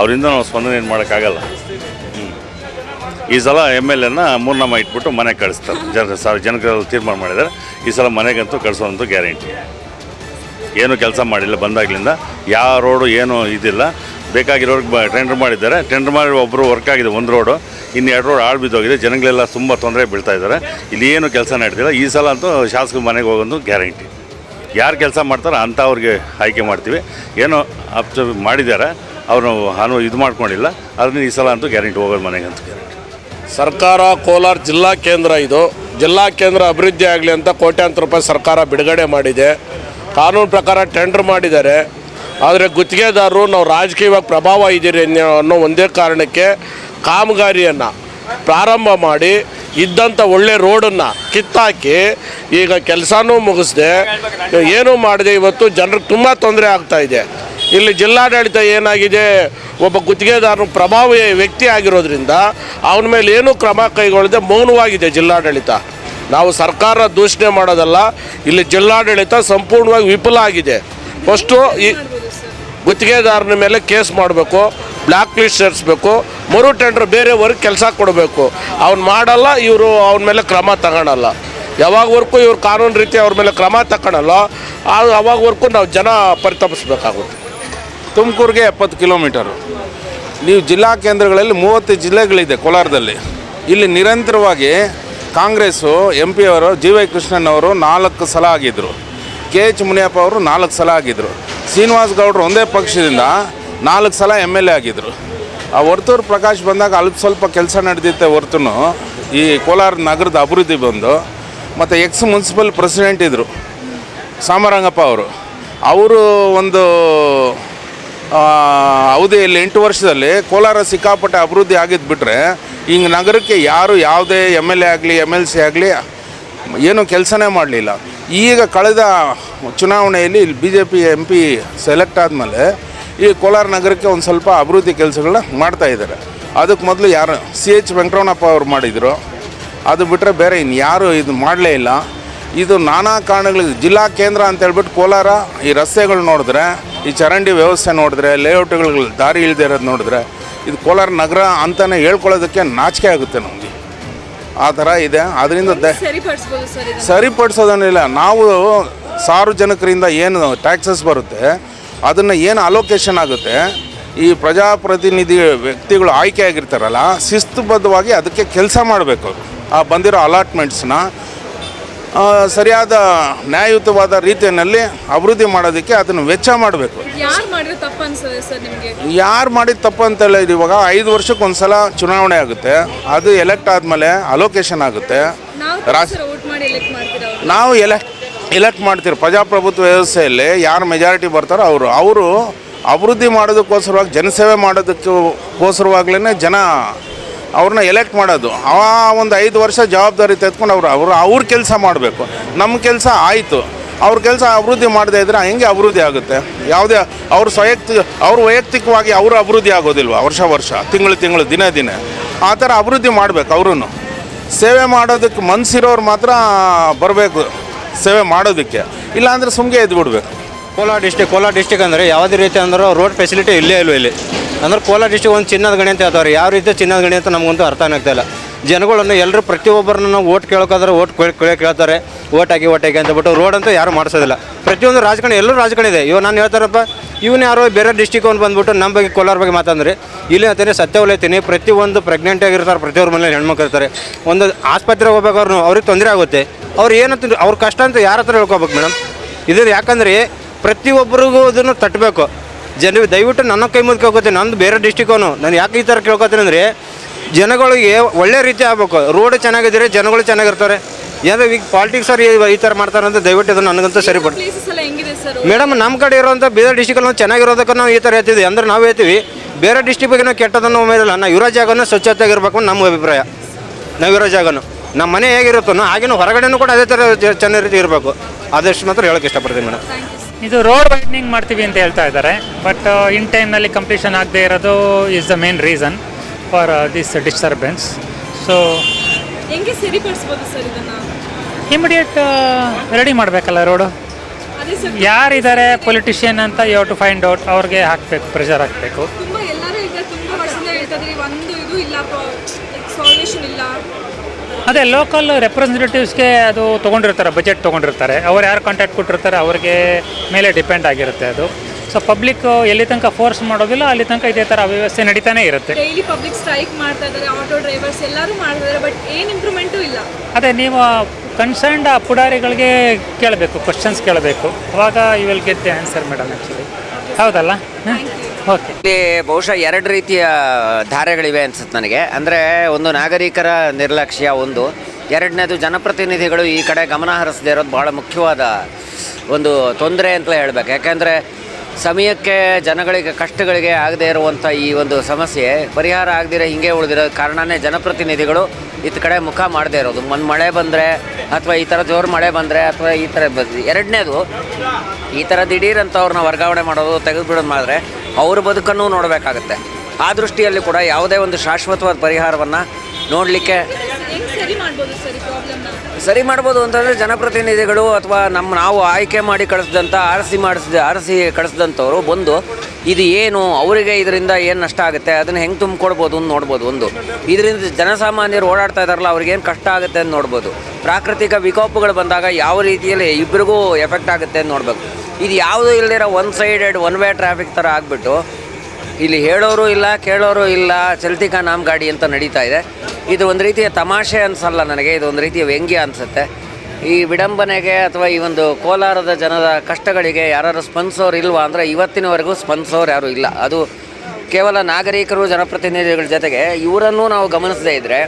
ಅವರಿಂದ ನಾವು ಸ್ಪಂದನೆ ಏನು ಮಾಡೋಕ್ಕಾಗಲ್ಲ. ಹ್ಞೂ ಈ ಸಲ ಎಂ ಎಲ್ ಎನ ಮೂರ್ನಾಮ ಇಟ್ಬಿಟ್ಟು ಮನೆಗೆ ಕಳಿಸ್ತಾರೆ. ಜನ ಸಾರ್ ಜನಗಳೆಲ್ಲ ತೀರ್ಮಾನ ಮಾಡಿದ್ದಾರೆ. ಈ ಸಲ ಮನೆಗಂತೂ ಕಳಿಸೋದಂತೂ ಗ್ಯಾರಂಟಿ. ಏನು ಕೆಲಸ ಮಾಡಿಲ್ಲ, ಬಂದಾಗಲಿಂದ. ಯಾವ ರೋಡು ಏನು ಇದಿಲ್ಲ. ಬೇಕಾಗಿರೋರ್ಗೆ ಬ ಟೆಂಡರ್ ಮಾಡಿದ್ದಾರೆ. ಟೆಂಡರ್ ಮಾಡಿ ಒಬ್ಬರು ವರ್ಕ್ ಆಗಿದೆ, ಒಂದು ರೋಡು ಇನ್ನು ಎರಡು ರೋಡ್ ಆಳು ಬಿದ್ದೋಗಿದೆ. ಜನಗಳೆಲ್ಲ ತುಂಬ ತೊಂದರೆ ಬೀಳ್ತಾ ಇದ್ದಾರೆ. ಇಲ್ಲಿ ಏನು ಕೆಲಸ ನಡೆದಿಲ್ಲ. ಈ ಸಲ ಅಂತೂ ಶಾಸಕರ ಮನೆಗೆ ಹೋಗೋದು ಗ್ಯಾರಂಟಿ. ಯಾರು ಕೆಲಸ ಮಾಡ್ತಾರೋ ಅಂಥವ್ರಿಗೆ ಆಯ್ಕೆ ಮಾಡ್ತೀವಿ. ಏನೋ ಅಬ್ಸರ್ವ್ ಮಾಡಿದ್ದಾರೆ. ಅವರು ಅನು ಇದು ಮಾಡ್ಕೊಂಡಿಲ್ಲ. ಅದರಿಂದ ಈ ಸಲ ಅಂತೂ ಗ್ಯಾರಂಟಿ ಹೋಗೋದು ಮನೆಗೆ ಅಂತ ಗ್ಯಾರಂಟಿ ಸರ್ಕಾರ ಕೋಲಾರ ಜಿಲ್ಲಾ ಕೇಂದ್ರ ಇದು. ಜಿಲ್ಲಾ ಕೇಂದ್ರ ಅಭಿವೃದ್ಧಿ ಆಗಲಿ ಅಂತ ಕೋಟ್ಯಾಂತರ ರೂಪಾಯಿ ಸರ್ಕಾರ ಬಿಡುಗಡೆ ಮಾಡಿದೆ. ಕಾನೂನು ಪ್ರಕಾರ ಟೆಂಡರ್ ಮಾಡಿದ್ದಾರೆ. ಆದರೆ ಗುತ್ತಿಗೆದಾರರು ನಾವು ರಾಜಕೀಯವಾಗಿ ಪ್ರಭಾವ ಇದ್ದೀರಿ ಅನ್ನೋ ಒಂದೇ ಕಾರಣಕ್ಕೆ ಕಾಮಗಾರಿಯನ್ನು ಪ್ರಾರಂಭ ಮಾಡಿ ಇದ್ದಂಥ ಒಳ್ಳೆ ರೋಡನ್ನು ಕಿತ್ತಾಕಿ ಈಗ ಕೆಲಸನೂ ಮುಗಿಸ್ದೆ. ಏನೂ ಮಾಡಿದೆ ಇವತ್ತು ಜನರಿಗೆ ತುಂಬ ತೊಂದರೆ ಆಗ್ತಾ ಇದೆ. ಇಲ್ಲಿ ಜಿಲ್ಲಾಡಳಿತ ಏನಾಗಿದೆ? ಒಬ್ಬ ಗುತ್ತಿಗೆದಾರನು ಪ್ರಭಾವಿ ವ್ಯಕ್ತಿ ಆಗಿರೋದ್ರಿಂದ ಅವನ ಮೇಲೆ ಏನೂ ಕ್ರಮ ಕೈಗೊಳ್ಳದೆ ಮೌನವಾಗಿದೆ ಜಿಲ್ಲಾಡಳಿತ. ನಾವು ಸರ್ಕಾರ ದೂಷಣೆ ಮಾಡೋದಲ್ಲ, ಇಲ್ಲಿ ಜಿಲ್ಲಾಡಳಿತ ಸಂಪೂರ್ಣವಾಗಿ ವಿಫಲ ಆಗಿದೆ. ಫಸ್ಟು ಈ ಗುತ್ತಿಗೆದಾರನ ಮೇಲೆ ಕೇಸ್ ಮಾಡಬೇಕು ಬ್ಲ್ಯಾಕ್ ಲಿಸ್ಟ್ ಸೇರಿಸ್ಬೇಕು, ಮರು ಟೆಂಡರ್ ಬೇರೆಯವ್ರಿಗೆ ಕೆಲಸ ಕೊಡಬೇಕು. ಅವ್ನು ಮಾಡಲ್ಲ, ಇವರು ಅವನ ಮೇಲೆ ಕ್ರಮ ತಗೊಳಲ್ಲ. ಯಾವಾಗವರೆಗೂ ಇವ್ರು ಕಾನೂನು ರೀತಿ ಅವ್ರ ಮೇಲೆ ಕ್ರಮ ತಗೊಳಲ್ಲ ಅವಾಗವರೆಗೂ ನಾವು ಜನ ಪರಿತಪಿಸ್ಬೇಕಾಗುತ್ತೆ. ತುಮಕೂರಿಗೆ ಎಪ್ಪತ್ತು ಕಿಲೋಮೀಟರು. ನೀವು ಜಿಲ್ಲಾ ಕೇಂದ್ರಗಳಲ್ಲಿ ಮೂವತ್ತು ಜಿಲ್ಲೆಗಳಿದೆ ಕೋಲಾರದಲ್ಲಿ. ಇಲ್ಲಿ ನಿರಂತರವಾಗಿ ಕಾಂಗ್ರೆಸ್ಸು ಎಂ ಪಿ ಅವರು ಜಿ ವೈ ಕೃಷ್ಣನ್ ಅವರು ನಾಲ್ಕು ಸಲ ಆಗಿದ್ದರು ಕೆ ಎಚ್ ಮುನಿಯಪ್ಪ ಅವರು ನಾಲ್ಕು ಸಲ ಆಗಿದ್ದರು ಶ್ರೀನಿವಾಸ್ ಗೌಡರು ಒಂದೇ ಪಕ್ಷದಿಂದ ನಾಲ್ಕು ಸಲ ಎಂ ಎಲ್ ಎ ಆಗಿದ್ದರು ಆ ವರ್ತೂರು ಪ್ರಕಾಶ್ ಬಂದಾಗ ಅಲ್ಪ ಸ್ವಲ್ಪ ಕೆಲಸ ನಡೆದಿತ್ತೆ ಹೊರ್ತು ಈ ಕೋಲಾರ ನಗರದ ಅಭಿವೃದ್ಧಿ ಬಂದು, ಮತ್ತು ಎಕ್ಸ್ ಮುನ್ಸಿಪಲ್ ಪ್ರೆಸಿಡೆಂಟ್ ಇದ್ದರು ಸಾಮರಂಗಪ್ಪ ಅವರು. ಅವರು ಒಂದು ಅವಧಿಯಲ್ಲಿ ಎಂಟು ವರ್ಷದಲ್ಲಿ ಕೋಲಾರ ಸಿಕ್ಕಾಪಟ್ಟೆ ಅಭಿವೃದ್ಧಿ ಆಗಿದ್ದು ಬಿಟ್ಟರೆ ಹಿಂಗೆ ನಗರಕ್ಕೆ ಯಾರು ಯಾವುದೇ ಎಂ ಎಲ್ ಎ ಆಗಲಿ ಎಂ ಎಲ್ ಸಿ ಆಗಲಿ ಏನೂ ಕೆಲಸನೇ ಮಾಡಲಿಲ್ಲ. ಈಗ ಕಳೆದ ಚುನಾವಣೆಯಲ್ಲಿ ಇಲ್ಲಿ B J P M P select ಆದಮೇಲೆ ಈ ಕೋಲಾರ ನಗರಕ್ಕೆ ಒಂದು ಸ್ವಲ್ಪ ಅಭಿವೃದ್ಧಿ ಕೆಲಸಗಳನ್ನ ಮಾಡ್ತಾ ಇದ್ದಾರೆ. ಅದಕ್ಕೆ ಮೊದಲು ಯಾರು ಸಿ ಎಚ್ ವೆಂಕಟರಮಣಪ್ಪ ಅವರು ಮಾಡಿದರು. ಅದು ಬಿಟ್ಟರೆ ಬೇರೆ ಇನ್ನು ಇನ್ಯಾರು ಇದು ಮಾಡಲೇ ಇಲ್ಲ. ಇದು ನಾನಾ ಕಾರಣಗಳಿಗೆ ಜಿಲ್ಲಾ ಕೇಂದ್ರ ಅಂತ ಹೇಳ್ಬಿಟ್ಟು ಕೋಲಾರ ಈ ರಸ್ತೆಗಳು ನೋಡಿದ್ರೆ, ಈ ಚರಂಡಿ ವ್ಯವಸ್ಥೆ ನೋಡಿದ್ರೆ ಲೇಔಟ್ಗಳು ದಾರಿ ಇಲ್ಲದೆ ಇರೋದು ನೋಡಿದ್ರೆ ಇದು ಕೋಲಾರ ನಗರ ಅಂತಲೇ ಹೇಳ್ಕೊಳ್ಳೋದಕ್ಕೆ ನಾಚಿಕೆ ಆಗುತ್ತೆ ನಮಗೆ. ಆ ಥರ ಇದೆ. ಅದರಿಂದ ದ ಸರಿಪಡಿಸೋದನ್ನಿಲ್ಲ. ನಾವು ಸಾರ್ವಜನಿಕರಿಂದ ಏನು ಟ್ಯಾಕ್ಸಸ್ ಬರುತ್ತೆ ಅದನ್ನು ಏನು ಅಲೋಕೇಶನ್ ಆಗುತ್ತೆ ಈ ಪ್ರಜಾಪ್ರತಿನಿಧಿ ವ್ಯಕ್ತಿಗಳು ಆಯ್ಕೆ ಆಗಿರ್ತಾರಲ್ಲ ಶಿಸ್ತುಬದ್ಧವಾಗಿ ಅದಕ್ಕೆ ಕೆಲಸ ಮಾಡಬೇಕು ಆ ಬಂದಿರೋ ಅಲಾಟ್ಮೆಂಟ್ಸ್ನ ಸರಿಯಾದ ನ್ಯಾಯಯುತವಾದ ರೀತಿಯಲ್ಲಿ ಅಭಿವೃದ್ಧಿ ಮಾಡೋದಕ್ಕೆ ಅದನ್ನು ವೆಚ್ಚ ಮಾಡಬೇಕು. ಯಾರು ಮಾಡಿದ ತಪ್ಪು ಅಂತ ಹೇಳಿದ್ರೆ ಇವಾಗ ಐದು ವರ್ಷಕ್ಕೆ ಒಂದ್ಸಲ ಚುನಾವಣೆ ಆಗುತ್ತೆ. ಅದು ಎಲೆಕ್ಟ್ ಆದಮೇಲೆ ಅಲೋಕೇಶನ್ ಆಗುತ್ತೆ. ನಾವು ಎಲೆಕ್ಟ್ ಎಲೆಕ್ಟ್ ಮಾಡ್ತೀರಿ ಪ್ರಜಾಪ್ರಭುತ್ವ ವ್ಯವಸ್ಥೆಯಲ್ಲಿ ಯಾರು ಮೆಜಾರಿಟಿ ಬರ್ತಾರೋ ಅವರು. ಅವರು ಅಭಿವೃದ್ಧಿ ಮಾಡೋದಕ್ಕೋಸ್ಕರವಾಗಿ ಜನಸೇವೆ ಮಾಡೋದಕ್ಕೋಸ್ಕರವಾಗ್ಲೇ ಜನ ಅವ್ರನ್ನ ಎಲೆಕ್ಟ್ ಮಾಡೋದು. ಆ ಒಂದು ಐದು ವರ್ಷ ಜವಾಬ್ದಾರಿ ತೆಗೆದುಕೊಂಡು ಅವರು ಅವರು ಅವ್ರ ಕೆಲಸ ಮಾಡಬೇಕು. ನಮ್ಮ ಕೆಲಸ ಆಯಿತು. ಅವ್ರ ಕೆಲಸ ಅಭಿವೃದ್ಧಿ ಮಾಡದೇ ಇದ್ದರೆ ಹೆಂಗೆ ಅಭಿವೃದ್ಧಿ ಆಗುತ್ತೆ. ಯಾವುದೇ ಅವ್ರ ಸ್ವಯಕ್ತಿ ಅವ್ರ ವೈಯಕ್ತಿಕವಾಗಿ ಅವರು ಅಭಿವೃದ್ಧಿ ಆಗೋದಿಲ್ವ ವರ್ಷ ವರ್ಷ, ತಿಂಗಳು ತಿಂಗಳು, ದಿನ ದಿನ. ಆ ಥರ ಅಭಿವೃದ್ಧಿ ಮಾಡಬೇಕು ಅವರೂ ಸೇವೆ ಮಾಡೋದಕ್ಕೆ ಮನಸ್ಸಿರೋರು ಮಾತ್ರ ಬರಬೇಕು, ಸೇವೆ ಮಾಡೋದಕ್ಕೆ. ಇಲ್ಲಾಂದರೆ ಸುಮ್ಮನೆ ಎದ್ದು ಬಿಡ್ಬೇಕು ಕೋಲಾರ ಡಿಸ್ಟಿಕ್ ಕೋಲಾರ ಡಿಸ್ಟಿಕ್ ಅಂದರೆ ಯಾವುದೇ ರೀತಿ ಅಂದ್ರೆ ರೋಡ್ ಫೆಸಿಲಿಟಿ ಇಲ್ಲೇ ಇಲ್ಲ ಇಲ್ಲಿ. ಅಂದ್ರೆ ಕೋಲಾರ ಡಿಸ್ಟಿಕ್ ಒಂದು ಚಿನ್ನದ ಗಣಿ ಅಂತ ಹೇಳ್ತಾರೆ. ಯಾವ ರೀತಿ ಚಿನ್ನದ ಗಣಿ ಅಂತ ನಮಗಂತೂ ಅರ್ಥ ಆಗ್ತಾ ಇಲ್ಲ. ಜನಗಳನ್ನು ಎಲ್ಲರೂ ಪ್ರತಿಯೊಬ್ಬರನ್ನ ನಾವು ಓಟ್ ಕೇಳೋಕಾದ್ರೆ ಓಟ್ ಕೇಳಿ ಕೇಳ್ತಾರೆ. ಓಟ್ ಹಾಕಿ ಓಟ್ ಹಾಕಿ ಅಂತ ಬಿಟ್ಟು ರೋಡ್ ಅಂತೂ ಯಾರು ಮಾಡಿಸೋದಿಲ್ಲ. ಪ್ರತಿಯೊಂದು ರಾಜಕಾರಣ, ಎಲ್ಲರೂ ರಾಜಕಾರಣ ಇದೆ. ಇವಾಗ ನಾನು ಹೇಳ್ತಾರಪ್ಪ ಇವನು ಯಾರೋ ಬೇರೆ ಡಿಸ್ಟಿಕ್ ಅವ್ನು ಬಂದ್ಬಿಟ್ಟು ನಮ್ಮ ಬಗ್ಗೆ, ಕೋಲಾರ ಬಗ್ಗೆ ಮಾತಂದ್ರೆ ಇಲ್ಲಿ ಅಂತಾನೆ ಸತ್ಯ ಹೊಲಿತೀನಿ ಪ್ರತಿಯೊಂದು ಪ್ರೆಗ್ನೆಂಟ್ ಆಗಿರ್ತಾರೆ, ಪ್ರತಿಯೊಬ್ಬರ ಮನೇಲಿ ಹೆಣ್ಮಕ್ಳು ಇರ್ತಾರೆ. ಒಂದು ಆಸ್ಪತ್ರೆಗೆ ಹೋಗ್ಬೇಕಾದ್ರು ಅವ್ರಿಗೆ ತೊಂದರೆ ಆಗುತ್ತೆ. ಅವ್ರು ಏನಂತ, ಅವ್ರ ಕಷ್ಟ ಅಂತ ಯಾರ ಹತ್ರ ಹೇಳ್ಕೊಬೇಕು ಮೇಡಮ್ ಇದು ಯಾಕಂದರೆ ಪ್ರತಿಯೊಬ್ಬರಿಗೂ ಅದನ್ನು ತಟ್ಟಬೇಕು. ಜನ ದಯವಿಟ್ಟು ನನ್ನ ಕೈ ಮುಂದೆ ಕೇಳ್ಕೊತೀನಿ. ನಂದು ಬೇರೆ ಡಿಸ್ಟಿಕವನು ನಾನು ಯಾಕೆ ಈ ಥರ ಕೇಳ್ಕೊತೀನಿ ಅಂದರೆ ಜನಗಳಿಗೆ ಒಳ್ಳೆ ರೀತಿ ಆಗ್ಬೇಕು. ರೋಡ್ ಚೆನ್ನಾಗಿದ್ದರೆ ಜನಗಳು ಚೆನ್ನಾಗಿರ್ತಾರೆ. ಯಾವ್ದು ಈಗ ಪಾಲಿಟಿಕ್ಸ್ ಅವ್ರು ಈ- ಥರ ಮಾಡ್ತಾರೆ ಅಂತ ದಯವಿಟ್ಟು ಅದು ನನಗಂತೂ ಸರಿ ಪ್ಲೇಸಸ್ ಎಲ್ಲ ಹೆಂಗಿದೆ ಸರ್ ಮೇಡಮ್ ನಮ್ಮ ಕಡೆ ಇರೋಂಥ ಬೇರೆ ಡಿಸ್ಟಿಕಲ್ಲಿ ನಾವು ಚೆನ್ನಾಗಿರೋದಕ್ಕೆ ನಾವು ಈ ಥರ ಹೇಳ್ತೀವಿ ಅಂದ್ರೆ ನಾವು ಹೇಳ್ತೀವಿ ಬೇರೆ ಡಿಸ್ಟಿಕ್ ಬಗ್ಗೆ ನಾವು ಕೆಟ್ಟದನ್ನು ಉಮೇದಿಲ್ಲ ನಾವು ಇರೋ ಜಾಗನೂ ಸ್ವಚ್ಛತೆಯಾಗಿರ್ಬೇಕು ಅಂತ ನಮ್ಮ ಅಭಿಪ್ರಾಯ. ನಾವು ಇರೋ ಜಾಗ ನಮ್ಮ ಮನೆ ಹೇಗಿರುತ್ತೋ ಹಾಗೇನು ಹೊರಗಡೆನೂ ಕೂಡ ಅದೇ ಥರ ಚೆನ್ನಾಗಿ ರೀತಿ ಇರಬೇಕು. ಆದಷ್ಟು ಮಾತ್ರ ಹೇಳೋಕ್ಕೆ ಇಷ್ಟಪಡ್ತೀನಿ ಮೇಡಮ್. ಇದು ರೋಡ್ ವೈಡ್ನಿಂಗ್ ಮಾಡ್ತೀವಿ ಅಂತ ಹೇಳ್ತಾ ಇದ್ದಾರೆ. ಬಟ್ ಇನ್ ಟೈಮ್ನಲ್ಲಿ ಕಂಪ್ಲೀಷನ್ ಆಗದೆ ಇರೋದು is the main reason for this disturbance so ಹೆಂಗೆ ಸರಿಪಡಿಸ್ಬೋದು ಸರ್ ಇದನ್ನ? ಇಮಿಡಿಯೇಟ್ ರೆಡಿ ಮಾಡಬೇಕಲ್ಲ ರೋಡು ಯಾರಿದ್ದಾರೆ ಪೊಲಿಟಿಷಿಯನ್ ಅಂತ ಯು ಟು ಫೈಂಡ್ ಔಟ್ ಅವ್ರಿಗೆ ಹಾಕಬೇಕು ಪ್ರೆಷರ್ ಹಾಕಬೇಕು. ತುಂಬಾ ಎಲ್ಲರೂ ಈಗ ತುಂಬಾ ವರ್ಷದಿಂದ ಹೇಳ್ತಿದ್ರಿ ಒಂದು ಇದು ಇಲ್ಲ ಸಾಲ್ವೇಷನ್ ಇಲ್ಲ. ಅದೇ ಲೋಕಲ್ ರೆಪ್ರೆಸೆಂಟೇಟಿವ್ಸ್ಗೆ ಅದು ತೊಗೊಂಡಿರ್ತಾರೆ ಬಜೆಟ್ ತೊಗೊಂಡಿರ್ತಾರೆ. ಅವ್ರು ಯಾರು ಕಾಂಟ್ಯಾಕ್ಟ್ ಕೊಟ್ಟಿರ್ತಾರೆ ಅವ್ರಿಗೆ ಮೇಲೆ ಡಿಪೆಂಡ್ ಆಗಿರುತ್ತೆ ಅದು. ಸೊ ಪಬ್ಲಿಕ್ ಎಲ್ಲಿ ತನಕ ಫೋರ್ಸ್ ಮಾಡೋದಿಲ್ಲ ಅಲ್ಲಿ ತನಕ ಇದೇ ಥರ ಅವ್ಯವಸ್ಥೆ ನಡೀತಾನೆ ಇರುತ್ತೆ. ಡೈಲಿ ಪಬ್ಲಿಕ್ ಸ್ಟ್ರೈಕ್ ಮಾಡ್ತಾ ಇದ್ದಾರೆ ಆಟೋ ಡ್ರೈವರ್ಸ್ ಎಲ್ಲರೂ ಮಾಡ್ತಿದ್ದಾರೆ ಬಟ್ ಏನು ಇಂಪ್ರೂವ್ಮೆಂಟು ಇಲ್ಲ. ಅದೇ ನೀವು ಕನ್ಸರ್ನ್ಡ್ ಆ ಪುಡಾರಿಗಳಿಗೆ ಕೇಳಬೇಕು ಕ್ವಶನ್ಸ್ ಕೇಳಬೇಕು. ಅವಾಗ you will get the answer madam actually ಹೌದಲ್ಲ? ಇಲ್ಲಿ ಬಹುಶಃ ಎರಡು ರೀತಿಯ ಧಾರೆಗಳಿವೆ ಅನ್ಸುತ್ತೆ ನನಗೆ. ಅಂದರೆ ಒಂದು ನಾಗರಿಕರ ನಿರ್ಲಕ್ಷ್ಯ ಒಂದು. ಎರಡನೇದು ಜನಪ್ರತಿನಿಧಿಗಳು ಈ ಕಡೆ ಗಮನ ಹರಿಸದೇ ಇರೋದು ಭಾಳ ಮುಖ್ಯವಾದ ಒಂದು ತೊಂದರೆ ಅಂತಲೇ ಹೇಳಬೇಕು. ಯಾಕೆಂದರೆ ಸಮಯಕ್ಕೆ ಜನಗಳಿಗೆ, ಕಷ್ಟಗಳಿಗೆ ಆಗದೇ ಇರುವಂಥ ಈ ಒಂದು ಸಮಸ್ಯೆ, ಪರಿಹಾರ ಆಗದಿರೋ ಹಿಂಗೆ ಉಳಿದಿರೋ ಕಾರಣನೇ ಜನಪ್ರತಿನಿಧಿಗಳು ಇತ್ತ ಕಡೆ ಮುಖ ಮಾಡದೇ ಇರೋದು. ಒಂದು ಮಳೆ ಬಂದರೆ ಅಥವಾ ಈ ಥರ ಜೋರು ಮಳೆ ಬಂದರೆ ಅಥವಾ ಈ ಥರ ಎರಡನೇದು ಈ ಥರ ದಿಢೀರಂಥವ್ರನ್ನ ವರ್ಗಾವಣೆ ಮಾಡೋದು ತೆಗೆದುಬಿಡೋದು ಮಾಡಿದ್ರೆ ಅವ್ರ ಬದುಕನ್ನು ನೋಡಬೇಕಾಗತ್ತೆ. ಆ ದೃಷ್ಟಿಯಲ್ಲಿ ಕೂಡ ಯಾವುದೇ ಒಂದು ಶಾಶ್ವತವಾದ ಪರಿಹಾರವನ್ನು ನೋಡಲಿಕ್ಕೆ ಸರಿ ಮಾಡ್ಬೋದು ಅಂತಂದರೆ ಜನಪ್ರತಿನಿಧಿಗಳು ಅಥವಾ ನಮ್ಮ ನಾವು ಆಯ್ಕೆ ಮಾಡಿ ಕಳಿಸಿದಂಥ ಆರಿಸಿ ಮಾಡಿಸಿದ, ಆರಿಸಿ ಕಳಿಸಿದಂಥವ್ರು ಬಂದು ಇದು ಏನು, ಅವರಿಗೆ ಇದರಿಂದ ಏನು ನಷ್ಟ ಆಗುತ್ತೆ, ಅದನ್ನು ಹೆಂಗೆ ತುಂಬಿಕೊಡ್ಬೋದು ಅಂತ ನೋಡ್ಬೋದು ಒಂದು. ಇದರಿಂದ ಜನಸಾಮಾನ್ಯರು ಓಡಾಡ್ತಾ ಇದ್ದಾರಲ್ಲ ಅವ್ರಿಗೆ ಏನು ಕಷ್ಟ ಆಗುತ್ತೆ ಅಂತ ನೋಡ್ಬೋದು. ಪ್ರಾಕೃತಿಕ ವಿಕೋಪಗಳು ಬಂದಾಗ ಯಾವ ರೀತಿಯಲ್ಲಿ ಇಬ್ಬರಿಗೂ ಎಫೆಕ್ಟ್ ಆಗುತ್ತೆ ಅಂತ ನೋಡ್ಬೇಕು. ಇದು ಯಾವುದೂ ಇಲ್ಲದಿರೋ one sided one way traffic ಥರ ಆಗಿಬಿಟ್ಟು ಇಲ್ಲಿ ಹೇಳೋರು ಇಲ್ಲ, ಕೇಳೋರು ಇಲ್ಲ ಚಲ್ತಿಕಾ ನಾಮ್ ಗಾಡಿ ಅಂತ ನಡೀತಾ ಇದೆ. ಇದು ಒಂದು ರೀತಿಯ ತಮಾಷೆ ಅನಿಸಲ್ಲ ನನಗೆ, ಇದು ಒಂದು ರೀತಿಯ ವ್ಯಂಗ್ಯ ಅನಿಸುತ್ತೆ. ಈ ವಿಡಂಬನೆಗೆ ಅಥವಾ ಈ ಒಂದು ಕೋಲಾರದ ಜನರ ಕಷ್ಟಗಳಿಗೆ ಯಾರು ಸ್ಪಂದಿಸೋರು ಇಲ್ವಾ ಅಂದರೆ ಇವತ್ತಿನವರೆಗೂ ಸ್ಪಂದಿಸೋರು ಯಾರೂ ಇಲ್ಲ. ಅದು ಕೇವಲ ನಾಗರಿಕರು, ಜನಪ್ರತಿನಿಧಿಗಳ ಜೊತೆಗೆ ಇವರನ್ನು ನಾವು ಗಮನಿಸದೇ ಇದ್ದರೆ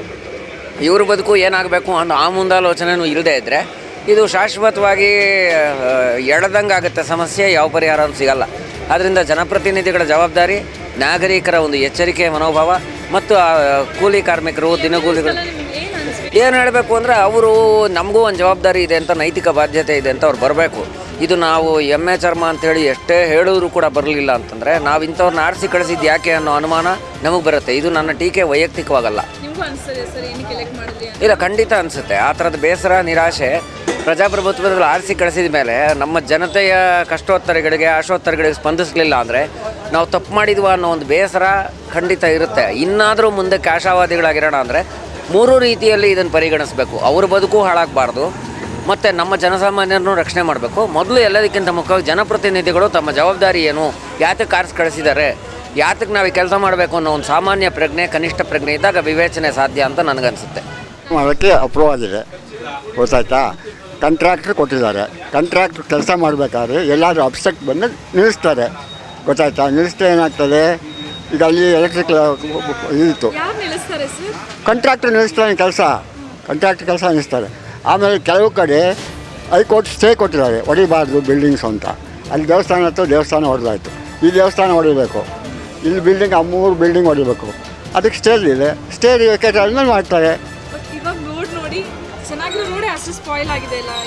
ಇವ್ರ ಬದುಕು ಏನಾಗಬೇಕು ಅನ್ನೋ ಆ ಮುಂದಾಲೋಚನೆಯೂ ಇಲ್ಲದೇ ಇದ್ದರೆ ಇದು ಶಾಶ್ವತವಾಗಿ ಎಡದಂಗೆ ಆಗುತ್ತೆ. ಸಮಸ್ಯೆ ಯಾವ ಪರಿಹಾರನೂ ಸಿಗಲ್ಲ. ಆದ್ದರಿಂದ ಜನಪ್ರತಿನಿಧಿಗಳ ಜವಾಬ್ದಾರಿ, ನಾಗರಿಕರ ಒಂದು ಎಚ್ಚರಿಕೆ, ಮನೋಭಾವ, ಮತ್ತು ಕೂಲಿ ಕಾರ್ಮಿಕರು, ದಿನಗೂಲಿಗಳು. ಏನು ಹೇಳಬೇಕು ಅಂದರೆ, ಅವರು ನಮಗೂ ಒಂದು ಜವಾಬ್ದಾರಿ ಇದೆ ಅಂತ, ನೈತಿಕ ಬಾಧ್ಯತೆ ಇದೆ ಅಂತ ಅವ್ರು ಬರಬೇಕು. ಇದು ನಾವು ಎಮ್ಮೆ ಚರ್ಮ ಅಂತೇಳಿ ಎಷ್ಟೇ ಹೇಳಿದ್ರು ಕೂಡ ಬರಲಿಲ್ಲ ಅಂತಂದರೆ ನಾವು ಇಂಥವ್ರನ್ನ ಆರಿಸಿ ಕಳಿಸಿದ್ದು ಯಾಕೆ ಅನ್ನೋ ಅನುಮಾನ ನಮಗೆ ಬರುತ್ತೆ. ಇದು ನನ್ನ ಟೀಕೆ ವೈಯಕ್ತಿಕವಾಗಲ್ಲ. ಇಲ್ಲ ಖಂಡಿತ ಅನಿಸುತ್ತೆ. ಆ ಥರದ ಬೇಸರ ನಿರಾಶೆ ಪ್ರಜಾಪ್ರಭುತ್ವದಲ್ಲಿ ಆರಿಸಿ ಕಳಿಸಿದ ಮೇಲೆ ನಮ್ಮ ಜನತೆಯ ಕಷ್ಟೋತ್ತರಗಳಿಗೆ ಆಶೋತ್ತರಗಳಿಗೆ ಸ್ಪಂದಿಸಲಿಲ್ಲ ಅಂದರೆ ನಾವು ತಪ್ಪು ಮಾಡಿದ್ವ ಅನ್ನೋ ಒಂದು ಬೇಸರ ಖಂಡಿತ ಇರುತ್ತೆ. ಇನ್ನಾದರೂ ಮುಂದಕ್ಕೆ ಆಶಾವಾದಿಗಳಾಗಿರೋಣ ಅಂದರೆ ಮೂರು ರೀತಿಯಲ್ಲಿ ಇದನ್ನು ಪರಿಗಣಿಸಬೇಕು. ಅವ್ರ ಬದುಕು ಹಾಳಾಗಬಾರ್ದು. ಮತ್ತು ನಮ್ಮ ಜನಸಾಮಾನ್ಯರನ್ನು ರಕ್ಷಣೆ ಮಾಡಬೇಕು. ಮೊದಲು ಎಲ್ಲದಕ್ಕಿಂತ ಮುಖ್ಯವಾಗಿ ಜನಪ್ರತಿನಿಧಿಗಳು ತಮ್ಮ ಜವಾಬ್ದಾರಿ ಏನು ಯಾತಕ್ಕೆ ಕಾರ್ಸ್ ಕಳಿಸಿದ್ದಾರೆ ಯಾತಕ್ಕೆ ನಾವು ಕೆಲಸ ಮಾಡಬೇಕು ಅನ್ನೋ ಒಂದು ಸಾಮಾನ್ಯ ಪ್ರಜ್ಞೆ ಕನಿಷ್ಠ ಪ್ರಜ್ಞೆ ಇದ್ದಾಗ ವಿವೇಚನೆ ಸಾಧ್ಯ ಅಂತ ನನಗನ್ಸುತ್ತೆ. ಮಾಡೋಕ್ಕೆ ಅಪ್ರೂವ್ ಆಗಿದೆ. ಗೊತ್ತಾಯ್ತಾ? ಕಂಟ್ರಾಕ್ಟ್ರ್ ಕೊಟ್ಟಿದ್ದಾರೆ. ಕಂಟ್ರಾಕ್ಟ್ರ್ ಕೆಲಸ ಮಾಡಬೇಕಾದ್ರೆ ಎಲ್ಲಾದರೂ ಅಬ್ಸೆಕ್ಟ್ ಬಂದು ನಿಲ್ಲಿಸ್ತಾರೆ. ಗೊತ್ತಾಯ್ತಾ? ನಿಲ್ಲಿಸ್ತಾ ಏನಾಗ್ತದೆ? ಈಗ ಅಲ್ಲಿ ಎಲೆಕ್ಟ್ರಿಕ್ ಇತ್ತು. ಕಂಟ್ರಾಕ್ಟ್ರ್ ನಿಲ್ಲಿಸ್ತಾರೆ ಸರ್? ಕಂಟ್ರಾಕ್ಟ್ರ್ ನಿಲ್ಲಿಸ್ತಾನೆ ಕೆಲಸ. ಕಂಟ್ರಾಕ್ಟ್ರ್ ಕೆಲಸ ನಿಲ್ಲಿಸ್ತಾರೆ. ಆಮೇಲೆ ಕೆಲವು ಕಡೆ ಹೈಕೋರ್ಟ್ ಸ್ಟೇ ಕೊಟ್ಟಿದ್ದಾರೆ ಹೊಡಿಬಾರ್ದು ಬಿಲ್ಡಿಂಗ್ಸ್ ಅಂತ. ಅಲ್ಲಿ ದೇವಸ್ಥಾನ ಹತ್ತು ದೇವಸ್ಥಾನ ಹೊಡೆದಾಯಿತು. ಈ ದೇವಸ್ಥಾನ ಹೊಡಿಬೇಕು. ಇಲ್ಲಿ ಬಿಲ್ಡಿಂಗ್ ಆ ಮೂರು ಬಿಲ್ಡಿಂಗ್ ಹೊಡಿಬೇಕು. ಅದಕ್ಕೆ ಸ್ಟೇ ಇದೆ. ಸ್ಟೇ ವೇಕೇಟ್ ಆದ್ಮೇಲೆ ಮಾಡ್ತಾರೆ.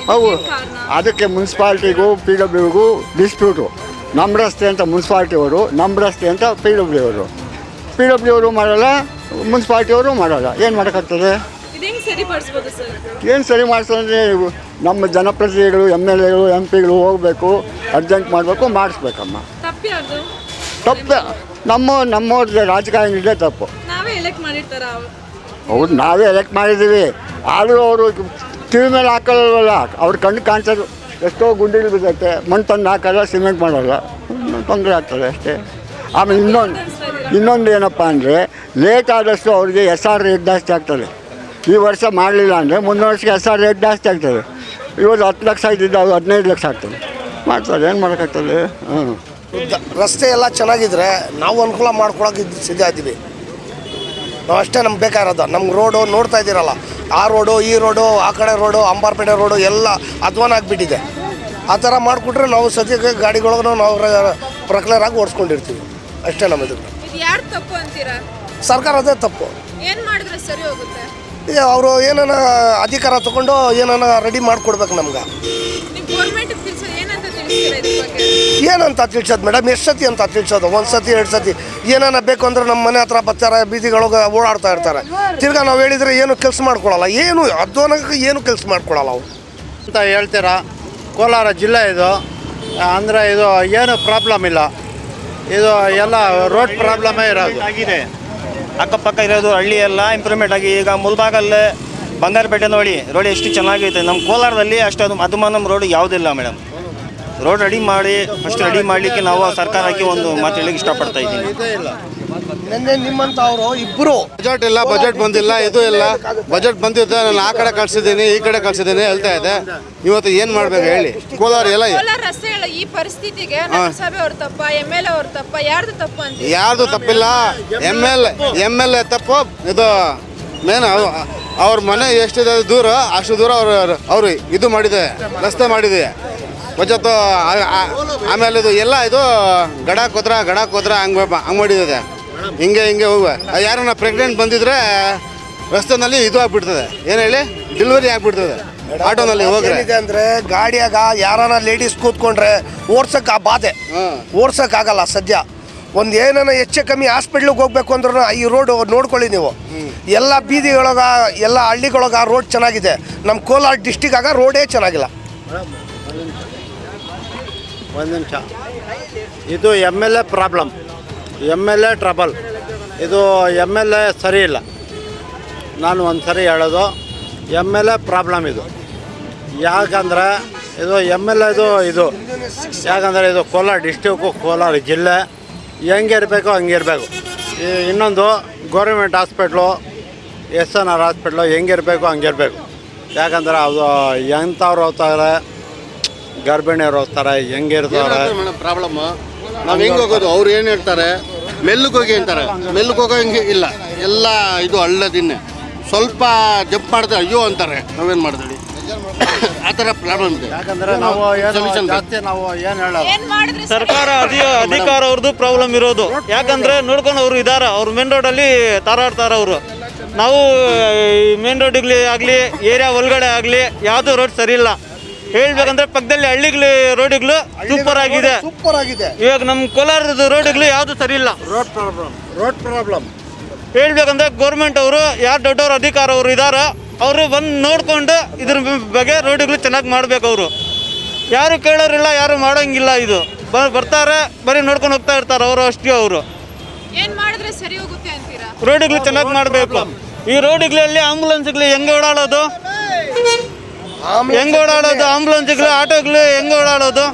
ಹೌದು. ಅದಕ್ಕೆ ಮುನ್ಸಿಪಾಲ್ಟಿಗೂ ಪಿ ಡಬ್ಲ್ಯೂಗೂ ಡಿಸ್ಪ್ಯೂಟು ನಮ್ಮ ರಸ್ತೆ ಅಂತ ಮುನ್ಸಿಪಾಲ್ಟಿ ಅವರು ನಮ್ಮ ರಸ್ತೆ ಅಂತ ಪಿ ಡಬ್ಲ್ಯೂ ಅವರು ಪಿ ಡಬ್ಲ್ಯೂ ಅವರು ಮಾಡೋಲ್ಲ ಮುನ್ಸಿಪಾಲ್ಟಿ ಅವರು ಮಾಡಲ್ಲ. ಏನು ಮಾಡೋಕ್ಕಾಗ್ತದೆ? ಸರಿಪಡಿಸ್ಬೋದು ಸರ್? ಏನು ಸರಿ ಮಾಡಿಸೋದ್ರೆ ನಮ್ಮ ಜನಪ್ರತಿನಿಧಿಗಳು ಎಂ ಎಲ್ ಎಗಳು ಎಂ ಪಿಗಳು ಹೋಗಬೇಕು ಅರ್ಜೆಂಟ್ ಮಾಡಬೇಕು ಮಾಡಿಸ್ಬೇಕಮ್ಮ. ತಪ್ಪು ಅದು ತಪ್ಪು ನಮ್ಮ ರಾಜಕಾರಣ ರಾಜಕಾರಣಿಗಳೇ ತಪ್ಪು. ನಾವೇ ಎಲೆಕ್ಟ್ ಮಾಡಿರ್ತಾರ? ಹೌದು ನಾವೇ ಎಲೆಕ್ಟ್ ಮಾಡಿದ್ದೀವಿ. ಆದರೂ ಅವರು ಟಿವಿ ಮೇಲೆ ಹಾಕಲ್ವಲ್ಲ ಅವ್ರ ಕಣ್ಣು ಕಾಣಿಸೋದು ಎಷ್ಟೋ ಗುಂಡಿಗಳು ಬಿದ್ದೈತೆ. ಮಣ್ಣು ತಂದು ಹಾಕಲ್ಲ ಸಿಮೆಂಟ್ ಮಾಡೋಲ್ಲ. ತೊಂದರೆ ಆಗ್ತದೆ ಅಷ್ಟೇ. ಆಮೇಲೆ ಇನ್ನೊಂದು ಇನ್ನೊಂದು ಏನಪ್ಪ ಅಂದರೆ ಲೇಟ್ ಆದಷ್ಟು ಅವ್ರಿಗೆ ಎಸ್ ಆರ್ ರೇಟ್ ಜಾಸ್ತಿ ಆಗ್ತದೆ. ಈ ವರ್ಷ ಮಾಡಲಿಲ್ಲ ಅಂದರೆ ಮುಂದಿನ ವರ್ಷಕ್ಕೆ ಎಸ್ ಆರ್ ರೇಟ್ ಜಾಸ್ತಿ ಆಗ್ತದೆ. ಇವತ್ತು ಹತ್ತು ಲಕ್ಷ ಇದ್ದಿದ್ದು ಅದು ಹದಿನೈದು ಲಕ್ಷ ಆಗ್ತದೆ. ಮಾಡ್ತಾರೆ ಏನು ಮಾಡೋಕ್ಕಾಗ್ತದೆ? ಹ್ಞೂ ರಸ್ತೆ ಎಲ್ಲ ಚೆನ್ನಾಗಿದ್ರೆ ನಾವು ಅನುಕೂಲ ಮಾಡ್ಕೊಳಕ್ಕೆ ಸಿದ್ಧ ಇದ್ದೀವಿ. ನಾವು ಅಷ್ಟೇ ನಮ್ಗೆ ಬೇಕಾಗಿರೋದು. ನಮ್ಗೆ ರೋಡು ನೋಡ್ತಾ ಇದ್ದೀರಲ್ಲ ಆ ರೋಡು ಈ ರೋಡು ಆ ಕಡೆ ರೋಡು ಅಂಬಾರ್ಪೇಟೆ ರೋಡು ಎಲ್ಲ ಅಧ್ವಾನ ಆಗಿಬಿಟ್ಟಿದೆ. ಆ ಥರ ಮಾಡಿಕೊಟ್ರೆ ನಾವು ಸದ್ಯಕ್ಕೆ ಗಾಡಿಗಳನ್ನ ನಾವು ಪ್ರಕ್ಲರ್ ಆಗಿ ಓಡಿಸ್ಕೊಂಡಿರ್ತೀವಿ. ಅಷ್ಟೇ ನಮ್ಮ ಇದು. ಇದು ಯಾರು ತಪ್ಪು ಅಂತೀರಾ? ಸರ್ಕಾರದೇ ತಪ್ಪು. ಏನು ಮಾಡಿದ್ರೆ ಸರಿ ಹೋಗುತ್ತೆ? ಅವರು ಏನಾನ ಅಧಿಕಾರ ತಗೊಂಡು ಏನಾನ ರೆಡಿ ಮಾಡಿಕೊಡ್ಬೇಕು ನಮ್ಗೆ. ನೀವು ಗೌರ್ಮೆಂಟ್ ತಿಳಿಸೋ ಏನಂತ ತಿಳ್ಸೋದು ಮೇಡಮ್? ಎಷ್ಟು ಸತಿ ಅಂತ ತಿಳ್ಸೋದು? ಒಂದು ಸತಿ ಎರಡು ಸತಿ? ಏನಾನ ಬೇಕು ಅಂದ್ರೆ ನಮ್ಮ ಮನೆ ಹತ್ರ ಬರ್ತಾರೆ ಬೀದಿಗಳೊಳಗೆ ಓಡಾಡ್ತಾ ಇರ್ತಾರೆ. ತಿರ್ಗಾ ನಾವು ಹೇಳಿದರೆ ಏನು ಕೆಲಸ ಮಾಡ್ಕೊಳಲ್ಲ. ಏನು ಅಧ್ವಾನಕ್ಕೆ ಏನು ಕೆಲಸ ಮಾಡ್ಕೊಳಲ್ಲ ಅವ್ರು? ಅಂತ ಹೇಳ್ತೀರಾ? ಕೋಲಾರ ಜಿಲ್ಲೆ ಇದು. ಅಂದರೆ ಇದು ಏನು ಪ್ರಾಬ್ಲಮ್ ಇಲ್ಲ. ಇದು ಎಲ್ಲ ರೋಡ್ ಪ್ರಾಬ್ಲಮೇ ಇರೋದು. ಆಗಿದೆ. ಅಕ್ಕಪಕ್ಕ ಇರೋದು ಹಳ್ಳಿ ಎಲ್ಲ ಇಂಪ್ರೂವ್ಮೆಂಟ್ ಆಗಿ ಈಗ ಮುಲ್ಬಾಗಲ್ಲೇ ಬಂಗಾರಪೇಟೆ ನೋಡಿ, ರೋಡ್ ಎಷ್ಟು ಚೆನ್ನಾಗೈತೆ. ನಮ್ಮ ಕೋಲಾರದಲ್ಲಿ ಅಷ್ಟು ಅದು ಅದು ರೋಡ್ ಯಾವುದಿಲ್ಲ ಮೇಡಮ್. ರೋಡ್ ರೆಡಿ ಮಾಡಿ ಫಸ್ಟ್ ರೆಡಿ ಮಾಡಲಿಕ್ಕೆ ನಾವು ಸರ್ಕಾರಕ್ಕೆ ಒಂದು ಮಾತು ಹೇಳಿಕ್ಕೆ ಇಷ್ಟಪಡ್ತಾ ಇದ್ದೀನಿ. ನಿನ್ನೆ ನಿಮ್ಮಂತ ಅವರು ಇಬ್ಬರು ಬಜೆಟ್ ಇಲ್ಲ ಬಜೆಟ್ ಬಂದಿಲ್ಲ ಇದು ಇಲ್ಲ. ಬಜೆಟ್ ಬಂದಿದ್ದ ನಾನು ಆ ಕಡೆ ಕಳ್ಸಿದ್ದೀನಿ ಈ ಕಡೆ ಕಳ್ಸಿದ್ದೀನಿ ಹೇಳ್ತಾ ಇದೆ ಇವತ್ತು ಏನ್ ಮಾಡ್ಬೇಕು ಹೇಳಿ? ಕೋಲಾರ ಎಲ್ಲ ಕೋಲಾರ ರಸ್ತೆಗಳ ಈ ಪರಿಸ್ಥಿತಿಗೆ ನಗರಸಭೆ ಅವ್ರ ತಪ್ಪ ಎಂ ಎಲ್ ಎ ಅವ್ರ ತಪ್ಪ ಯಾರ್ದು ತಪ್ಪು ಅಂತ ಯಾರ್ದು ತಪ್ಪಿಲ್ಲ? M L M L A ತಪ್ಪು. ಇದು ಮೇನ್ ಅವ್ರ ಮನೆ ಎಷ್ಟಿದೆ ದೂರ ಅಷ್ಟು ದೂರ ಅವ್ರು ಅವರು ಇದು ಮಾಡಿದೆ ರಸ್ತೆ ಮಾಡಿದೆ. ಬಜೆಟ್ ಆಮೇಲೆ ಇದು ಎಲ್ಲ ಇದು ಗಡಾಕ್ ಹೋದ್ರ ಗಡಾಕ್ ಹೋದ್ರ ಹಂಗೆ ಹಂಗೆ ಮಾಡಿದೆ. ಹಿಂಗೆ ಹಿಂಗೆ ಹೋಗುವ. ಯಾರನ್ನ ಪ್ರೆಗ್ನೆಂಟ್ ಬಂದಿದ್ರೆ ರಸ್ತೆನಲ್ಲಿ ಇದು ಆಗ್ಬಿಡ್ತದೆ. ಏನು ಹೇಳಿ? ಡೆಲಿವರಿ ಆಗ್ಬಿಡ್ತದೆ. ಆಟೋನಲ್ಲಿ ಹೋಗ್ರೆ. ಅಂದ್ರೆ ಗಾಡಿಯಾಗ ಯಾರನ್ನ ಲೇಡೀಸ್ ಕೂತ್ಕೊಂಡ್ರೆ ಓಡ್ಸಕ್ ಆ ಬಾಧೆ. ಓಡ್ಸಕ್ ಆಗಲ್ಲ ಸದ್ಯ. ಒಂದು ಏನಾನ ಹೆಚ್ಚು ಕಮ್ಮಿ ಹಾಸ್ಪಿಟ್ಲಿಗೆ ಹೋಗ್ಬೇಕು ಅಂದ್ರೂ ಈ ರೋಡ್ ನೋಡ್ಕೊಳ್ಳಿ ನೀವು. ಎಲ್ಲ ಬೀದಿಗಳಾಗ ಎಲ್ಲ ಹಳ್ಳಿಗಳಾಗ ರೋಡ್ ಚೆನ್ನಾಗಿದೆ. ನಮ್ಮ ಕೋಲಾರ ಡಿಸ್ಟಿಕ್ ಆಗ ರೋಡೇ ಚೆನ್ನಾಗಿಲ್ಲ. ಒಂದು ನಿಮಿಷ. ಇದು M L A problem M L A trouble ಇದು ಎಂ ಎಲ್ ಎ ಸರಿ ಇಲ್ಲ. ನಾನು ಒಂದು ಸರಿ ಹೇಳೋದು ಎಂ ಎಲ್ ಎ ಪ್ರಾಬ್ಲಮ್ ಇದು. ಯಾಕಂದರೆ ಇದು ಎಂ ಎಲ್ ಎದು ಇದು. ಯಾಕಂದರೆ ಇದು ಕೋಲಾರ ಡಿಸ್ಟಿಕ್ಕು ಕೋಲಾರ ಜಿಲ್ಲೆ. ಹೆಂಗೆ ಇರಬೇಕು ಹಂಗೆ ಇರಬೇಕು. ಇನ್ನೊಂದು government hospital S N R hospital ಹೆಂಗಿರಬೇಕು ಹಂಗೆ ಇರಬೇಕು. ಯಾಕಂದ್ರೆ ಅದು ಎಂಥವ್ರು ಹೋಗ್ತಾರೆ ಗರ್ಭಿಣಿಯವ್ರು ಹೋಗ್ತಾರೆ ಹೆಂಗಿರ್ತಾರೆ ಪ್ರಾಬ್ಲಮ್ಮು ನಾವು ಹೆಂಗೆ ಹೋಗೋದು? ಅವ್ರು ಏನು ಹೇಳ್ತಾರೆ? ಮೆಲ್ಲಗೆ ಹೋಗಿ ಅಂತಾರೆ. ಮೆಲ್ಲಗೆ ಹೋಗೋಂಗೆ ಇಲ್ಲ. ಎಲ್ಲ ಇದು ಹಳ್ಳದಿನ್ನೇ ಸ್ವಲ್ಪ ಜಂಪ್ ಮಾಡಿದ್ರೆ ಅಯ್ಯೋ ಅಂತಾರೆ. ನಾವೇನು ಮಾಡ್ತೀವಿ ಆ ಥರ ಪ್ರಾಬ್ಲಮ್ ಇದೆ. ಯಾಕಂದ್ರೆ ನಾವು ಏನು Solution ಜಾಸ್ತಿ ನಾವು ಏನು ಹೇಳೋದು ಸರ್ಕಾರ ಅಧಿ ಅಧಿಕಾರ ಅವ್ರದ್ದು ಪ್ರಾಬ್ಲಮ್ ಇರೋದು. ಯಾಕಂದ್ರೆ ನೋಡ್ಕೊಂಡು ಅವರು ಇದಾರ. ಅವ್ರು ಮೇನ್ ರೋಡಲ್ಲಿ ತಾರಾಡ್ತಾರ ಅವರು. ನಾವು ಮೇನ್ ರೋಡಿಗ್ಲಿ ಆಗಲಿ ಏರಿಯಾ ಒಳಗಡೆ ಆಗಲಿ ಯಾವುದು ರೋಡ್ ಸರಿ ಇಲ್ಲ. ಹೇಳ್ಬೇಕಂದ್ರೆ ಪಕ್ಕದಲ್ಲಿ ಹಳ್ಳಿಗಳು ರೋಡ್ಗಳು ಸೂಪರ್ ಆಗಿದೆ. ಸೂಪರ್ ಆಗಿದೆ. ಇವಾಗ ನಮ್ಮ ಕೋಲಾರದ ರೋಡ್ಗಳು ಯಾವುದು ಸರಿ ಇಲ್ಲ. ರೋಡ್ ಪ್ರಾಬ್ಲಮ್ ರೋಡ್ ಪ್ರಾಬ್ಲಮ್ ಹೇಳ್ಬೇಕಂದ್ರೆ ಗೌರ್ಮೆಂಟ್ ಅವರು ಯಾರು ದೊಡ್ಡವರು ಅಧಿಕಾರ ಅವರು ಇದಾರ ಅವರು ಬಂದು ನೋಡ್ಕೊಂಡು ಇದ್ರ ಬಗ್ಗೆ ರೋಡ್ಗಳು ಚೆನ್ನಾಗಿ ಮಾಡ್ಬೇಕು ಅವರು. ಯಾರು ಕೇಳೋರಿಲ್ಲ ಯಾರು ಮಾಡೋಂಗಿಲ್ಲ ಇದು. ಬ ಬರ್ತಾರೆ ಬರೀ ನೋಡ್ಕೊಂಡು ಹೋಗ್ತಾ ಇರ್ತಾರೆ ಅವರು ಅಷ್ಟೇ ಅವರು. ಏನ್ ಮಾಡಿದ್ರೆ ಸರಿ ಅಂತೀರಾ? ರೋಡ್ಗಳು ಚೆನ್ನಾಗಿ ಮಾಡಬೇಕು. ಈ ರೋಡ್ಗಳಲ್ಲಿ ಆಂಬುಲೆನ್ಸ್ಗಳು ಹೆಂಗೆ ಓಡಾಡೋದು? ಹೆಂಗೆ ಓಡಾಡೋದು? ಆಂಬುಲೆನ್ಸ್ಗಳು ಆಟೋಗಳು ಹೆಂಗ್ ಓಡಾಡೋದು?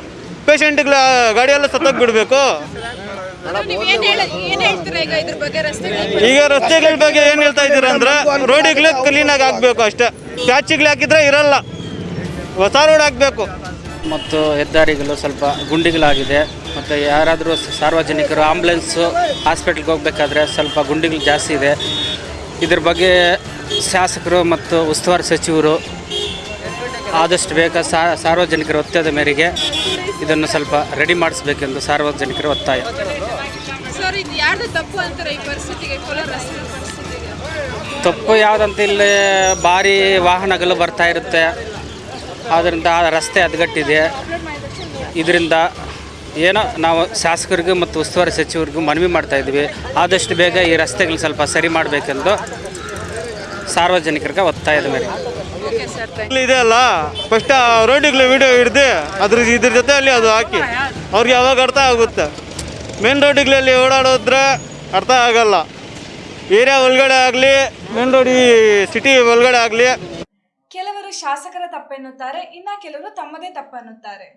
ಪೇಷಂಟ್ಗಳ ಗಾಡಿಯೆಲ್ಲ ಸತ್ತೋಗಿ ಬಿಡಬೇಕು ನೀವ್ ಏನ್ ಹೇಳ ಏನ್ ಹೇಳ್ತೀರಾ ಈಗ ಇದ್ರ ಬಗ್ಗೆ ರಸ್ತೆಗಳ ಈಗ ರಸ್ತೆಗಳ ಬಗ್ಗೆ ಏನು ಹೇಳ್ತಾ ಇದ್ದೀರಾ ಅಂದ್ರೆ ರೋಡಿಗಳು ಆಗಿ ಹಾಕ್ಬೇಕು ಅಷ್ಟೇ. ಪ್ಯಾಚಿಗಳು ಹಾಕಿದ್ರೆ ಇರಲ್ಲ. ಹೊಸ ರೋಡ್ ಹಾಕ್ಬೇಕು. ಮತ್ತು ಹೆದ್ದಾರಿಗಳು ಸ್ವಲ್ಪ ಗುಂಡಿಗಳಾಗಿದೆ. ಮತ್ತು ಯಾರಾದರೂ ಸಾರ್ವಜನಿಕರು ಆಂಬುಲೆನ್ಸು ಹಾಸ್ಪಿಟ್ಲ್ಗೆ ಹೋಗಬೇಕಾದ್ರೆ ಸ್ವಲ್ಪ ಗುಂಡಿಗಳು ಜಾಸ್ತಿ ಇದೆ. ಇದ್ರ ಬಗ್ಗೆ ಶಾಸಕರು ಮತ್ತು ಉಸ್ತುವಾರಿ ಸಚಿವರು ಆದಷ್ಟು ಬೇಗ ಸಾರ್ವಜನಿಕರ ಒತ್ತಾಯದ ಮೇರೆಗೆ ಇದನ್ನು ಸ್ವಲ್ಪ ರೆಡಿ ಮಾಡಿಸ್ಬೇಕೆಂದು ಸಾರ್ವಜನಿಕರ ಒತ್ತಾಯ. ತಪ್ಪು ಯಾವುದಂತ ಇಲ್ಲಿ ಭಾರಿ ವಾಹನಗಳು ಬರ್ತಾ ಇರುತ್ತೆ. ಆದ್ದರಿಂದ ಆ ರಸ್ತೆ ಹದಗಟ್ಟಿದೆ. ಇದರಿಂದ ಏನೋ ನಾವು ಶಾಸಕರಿಗೂ ಮತ್ತು ಉಸ್ತುವಾರಿ ಸಚಿವರಿಗೂ ಮನವಿ ಮಾಡ್ತಾ ಇದ್ವಿ ಆದಷ್ಟು ಬೇಗ ಈ ರಸ್ತೆಗಳು ಸ್ವಲ್ಪ ಸರಿ ಮಾಡಬೇಕೆಂದು ಸಾರ್ವಜನಿಕರಿಗೆ ಒತ್ತಾಯದ ಮೇಲೆ ಸರ್ ಇದೆ ಅಲ್ಲ? ಫಸ್ಟ್ ಆ ರೋಡಿಗ್ಲ ವಿಡಿಯೋ ಹಿಡ್ದು ಅದ್ರ ಇದ್ರ ಜೊತೆಯಲ್ಲಿ ಅದು ಹಾಕಿ. ಅವ್ರಿಗೆ ಯಾವಾಗ ಅರ್ಥ ಆಗುತ್ತೆ? ಮೇನ್ ರೋಡಿಗಳಲ್ಲಿ ಓಡಾಡೋದ್ರೆ ಅರ್ಥ ಆಗಲ್ಲ. ಏರಿಯಾ ಒಳಗಡೆ ಆಗಲಿ ಮೇನ್ ರೋಡ್ ಈ ಸಿಟಿ ಒಳಗಡೆ ಆಗಲಿ. ಕೆಲವರು ಶಾಸಕರ ತಪ್ಪೆನ್ನುತ್ತಾರೆ ಇನ್ನ ಕೆಲವರು ತಮ್ಮದೇ ತಪ್ಪನ್ನುತ್ತಾರೆ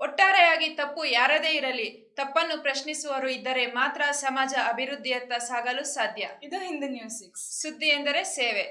ಒಟ್ಟಾರೆಯಾಗಿ ತಪ್ಪು ಯಾರದೇ ಇರಲಿ ತಪ್ಪನ್ನು ಪ್ರಶ್ನಿಸುವವರು ಇದ್ದರೆ ಮಾತ್ರ ಸಮಾಜ ಅಭಿವೃದ್ಧಿಯತ್ತ ಸಾಗಲು ಸಾಧ್ಯ. ಇದು ಹಿಂದೂ ನ್ಯೂಸ್ ಸಿಕ್ಸ್ ಸುದ್ದಿ ಎಂದರೆ ಸೇವೆ.